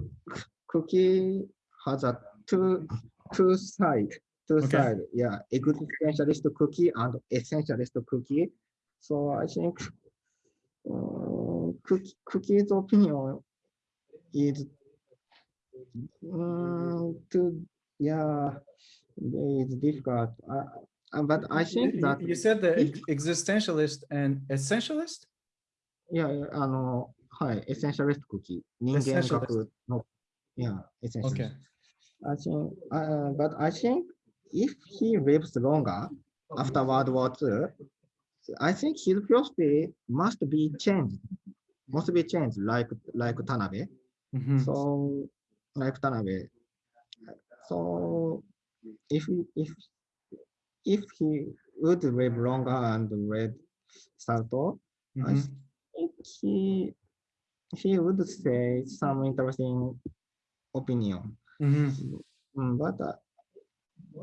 Kuki has a two two side two okay. side. Yeah, existentialist Kuki and essentialist Kuki. So I think um, Kuki, Kuki's opinion is um, to yeah it's difficult. Uh, uh but I think that you said the existentialist and essentialist. Yeah, あのはい、エッセンシャリストクッキー、人間学の、いや、エッセンシャリ Okay. スト。I think, uh, but I think if he lives longer after World War II, I think his philosophy must be changed, must be changed like, like Tanabe. Mhm. So, like Tanabe. So, if, he- if, if he would live longer and read Sarto, I Mhm. think he, he would say some interesting opinion. Mhm. Mm, but uh,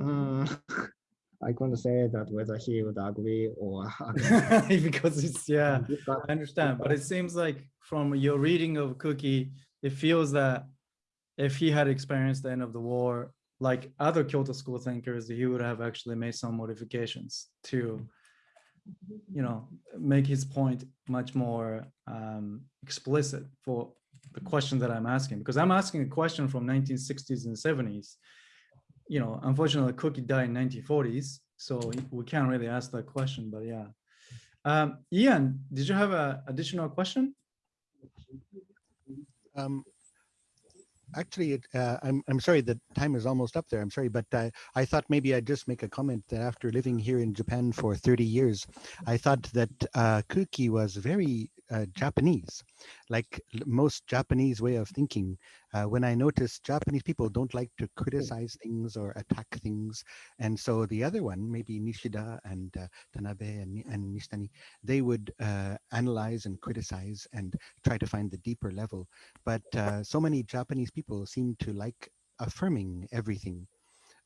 mm, I couldn't say that whether he would agree or Because it's, yeah. Because- I understand, but it seems like from your reading of Kuki, it feels that if he had experienced the end of the war, like other Kyoto school thinkers, he would have actually made some modifications to, you know, make his point much more um, explicit for the question that I'm asking, because I'm asking a question from 1960s and 70s. You know, unfortunately, Kuki died in 1940s, so we can't really ask that question, but yeah. Um, Ian, did you have an additional question? Um, actually, uh, I'm, I'm sorry, the time is almost up there. I'm sorry, but uh, I thought maybe I'd just make a comment that after living here in Japan for 30 years, I thought that uh, Kuki was very uh, Japanese, like most Japanese way of thinking. Uh, when I notice Japanese people don't like to criticize things or attack things. And so the other one, maybe Nishida and uh, Tanabe and, and Nishitani, they would uh, analyze and criticize and try to find the deeper level but uh, so many Japanese people seem to like affirming everything.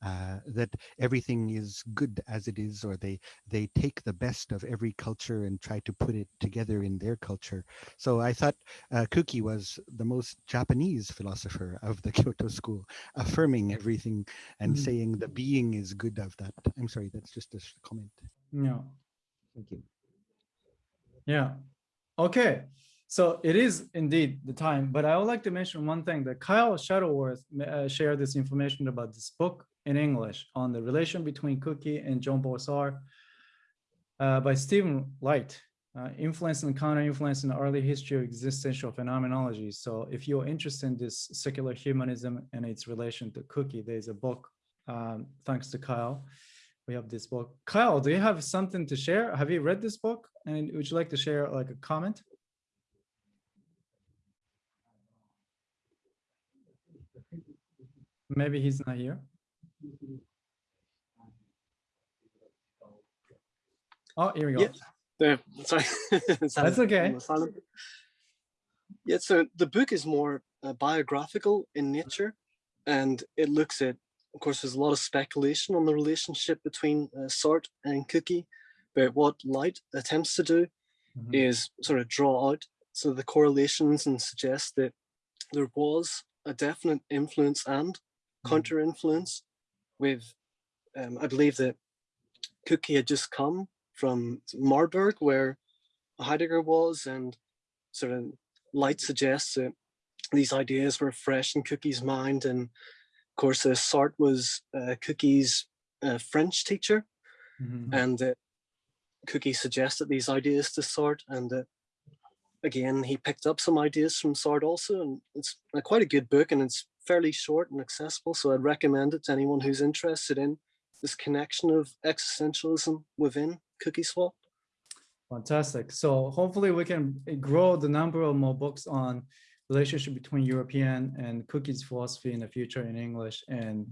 Uh, that everything is good as it is, or they they take the best of every culture and try to put it together in their culture. So I thought uh, Kuki was the most Japanese philosopher of the Kyoto school, affirming everything and Mhm. saying the being is good of that. I'm sorry, that's just a comment. Yeah. Thank you. Yeah. Okay. So it is indeed the time, but I would like to mention one thing that Kyle Shuttleworth uh, shared this information about this book in English on the relation between Kuki and John Sartre uh, by Stephen Light, uh, influence and counter-influence in the early history of existential phenomenology. So if you're interested in this secular humanism and its relation to Kuki, there's a book, um, thanks to Kyle. We have this book. Kyle, do you have something to share? Have you read this book? And would you like to share like a comment? Maybe he's not here. Oh, here we go. Yeah. There, sorry. That's okay. Yeah, so the book is more uh, biographical in nature, and it looks at, of course, there's a lot of speculation on the relationship between uh, Sartre and Kuki, but what Light attempts to do Mhm. is sort of draw out some of the correlations and suggest that there was a definite influence and counter influence with, um, I believe that Kuki had just come from Marburg where Heidegger was and sort of Light suggests that these ideas were fresh in Kuki's mind and of course uh, Sartre was uh, Kuki's uh, French teacher Mhm. and uh, Kuki suggested these ideas to Sartre, and again he picked up some ideas from Sartre also, and it's uh, quite a good book, and it's fairly short and accessible. So I'd recommend it to anyone who's interested in this connection of existentialism within Kuki Swap. Fantastic. So hopefully we can grow the number of more books on relationship between European and Kuki's philosophy in the future in English. And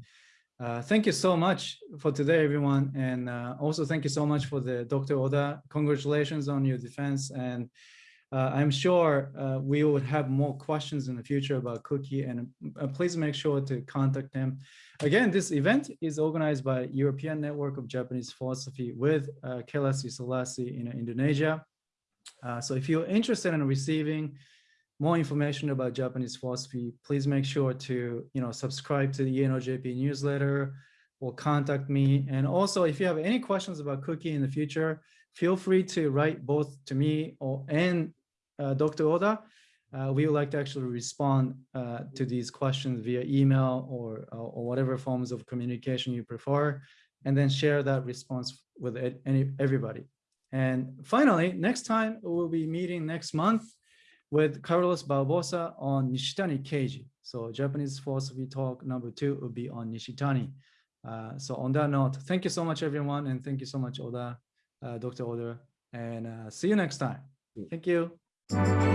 uh, thank you so much for today, everyone. And uh, also thank you so much for the Dr. Oda. Congratulations on your defense. And uh, I'm sure uh, we would have more questions in the future about Kuki and uh, please make sure to contact him. Again, this event is organized by European Network of Japanese Philosophy with uh, Kelasi Selassie in Indonesia. Uh, so if you're interested in receiving more information about Japanese philosophy, please make sure to you know subscribe to the ENOJP newsletter or contact me. And also, if you have any questions about Kuki in the future, feel free to write both to me or and Dr. Oda. uh, we would like to actually respond uh, to these questions via email or, uh, or whatever forms of communication you prefer, and then share that response with any, everybody. And finally, next time we'll be meeting next month with Carlos Barbosa on Nishitani Keiji. So Japanese philosophy talk number two will be on Nishitani. Uh, so on that note, thank you so much, everyone, and thank you so much, Oda, uh, Dr. Oda, and uh, see you next time. Thank you. Thank